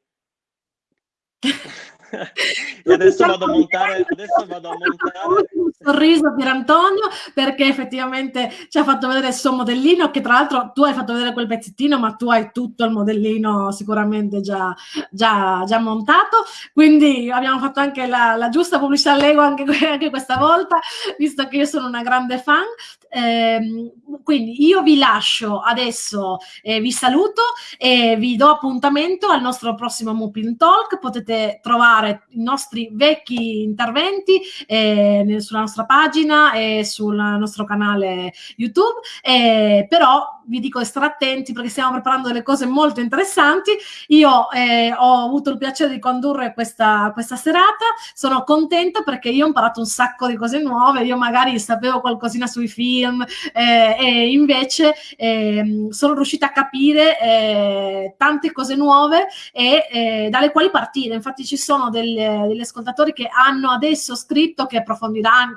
E adesso vado a montare, adesso vado a montare. un sorriso per Antonio perché effettivamente ci ha fatto vedere il suo modellino che tra l'altro tu hai fatto vedere quel pezzettino ma tu hai tutto il modellino sicuramente già, già, già montato. Quindi abbiamo fatto anche la, la giusta pubblicità a Lego anche, anche, questa volta visto che io sono una grande fan. Eh, quindi io vi lascio adesso eh, vi saluto e vi do appuntamento al nostro prossimo Mupin Talk. Potete trovare i nostri vecchi interventi eh, sulla nostra pagina e sul nostro canale YouTube, eh, però vi dico attenti perché stiamo preparando delle cose molto interessanti. Io eh, ho avuto il piacere di condurre questa, questa serata, sono contenta perché io ho imparato un sacco di cose nuove, io magari sapevo qualcosina sui film eh, e invece eh, sono riuscita a capire eh, tante cose nuove e eh, dalle quali partire. Infatti ci sono delle, degli ascoltatori che hanno adesso scritto che approfondiranno,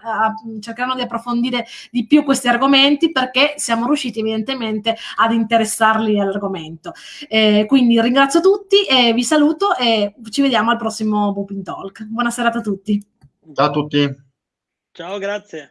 cercheranno di approfondire di più questi argomenti perché siamo riusciti evidentemente ad interessarli all'argomento. Eh, quindi ringrazio tutti e vi saluto e ci vediamo al prossimo Booping Talk. Buona serata a tutti. Ciao a tutti. Ciao, grazie.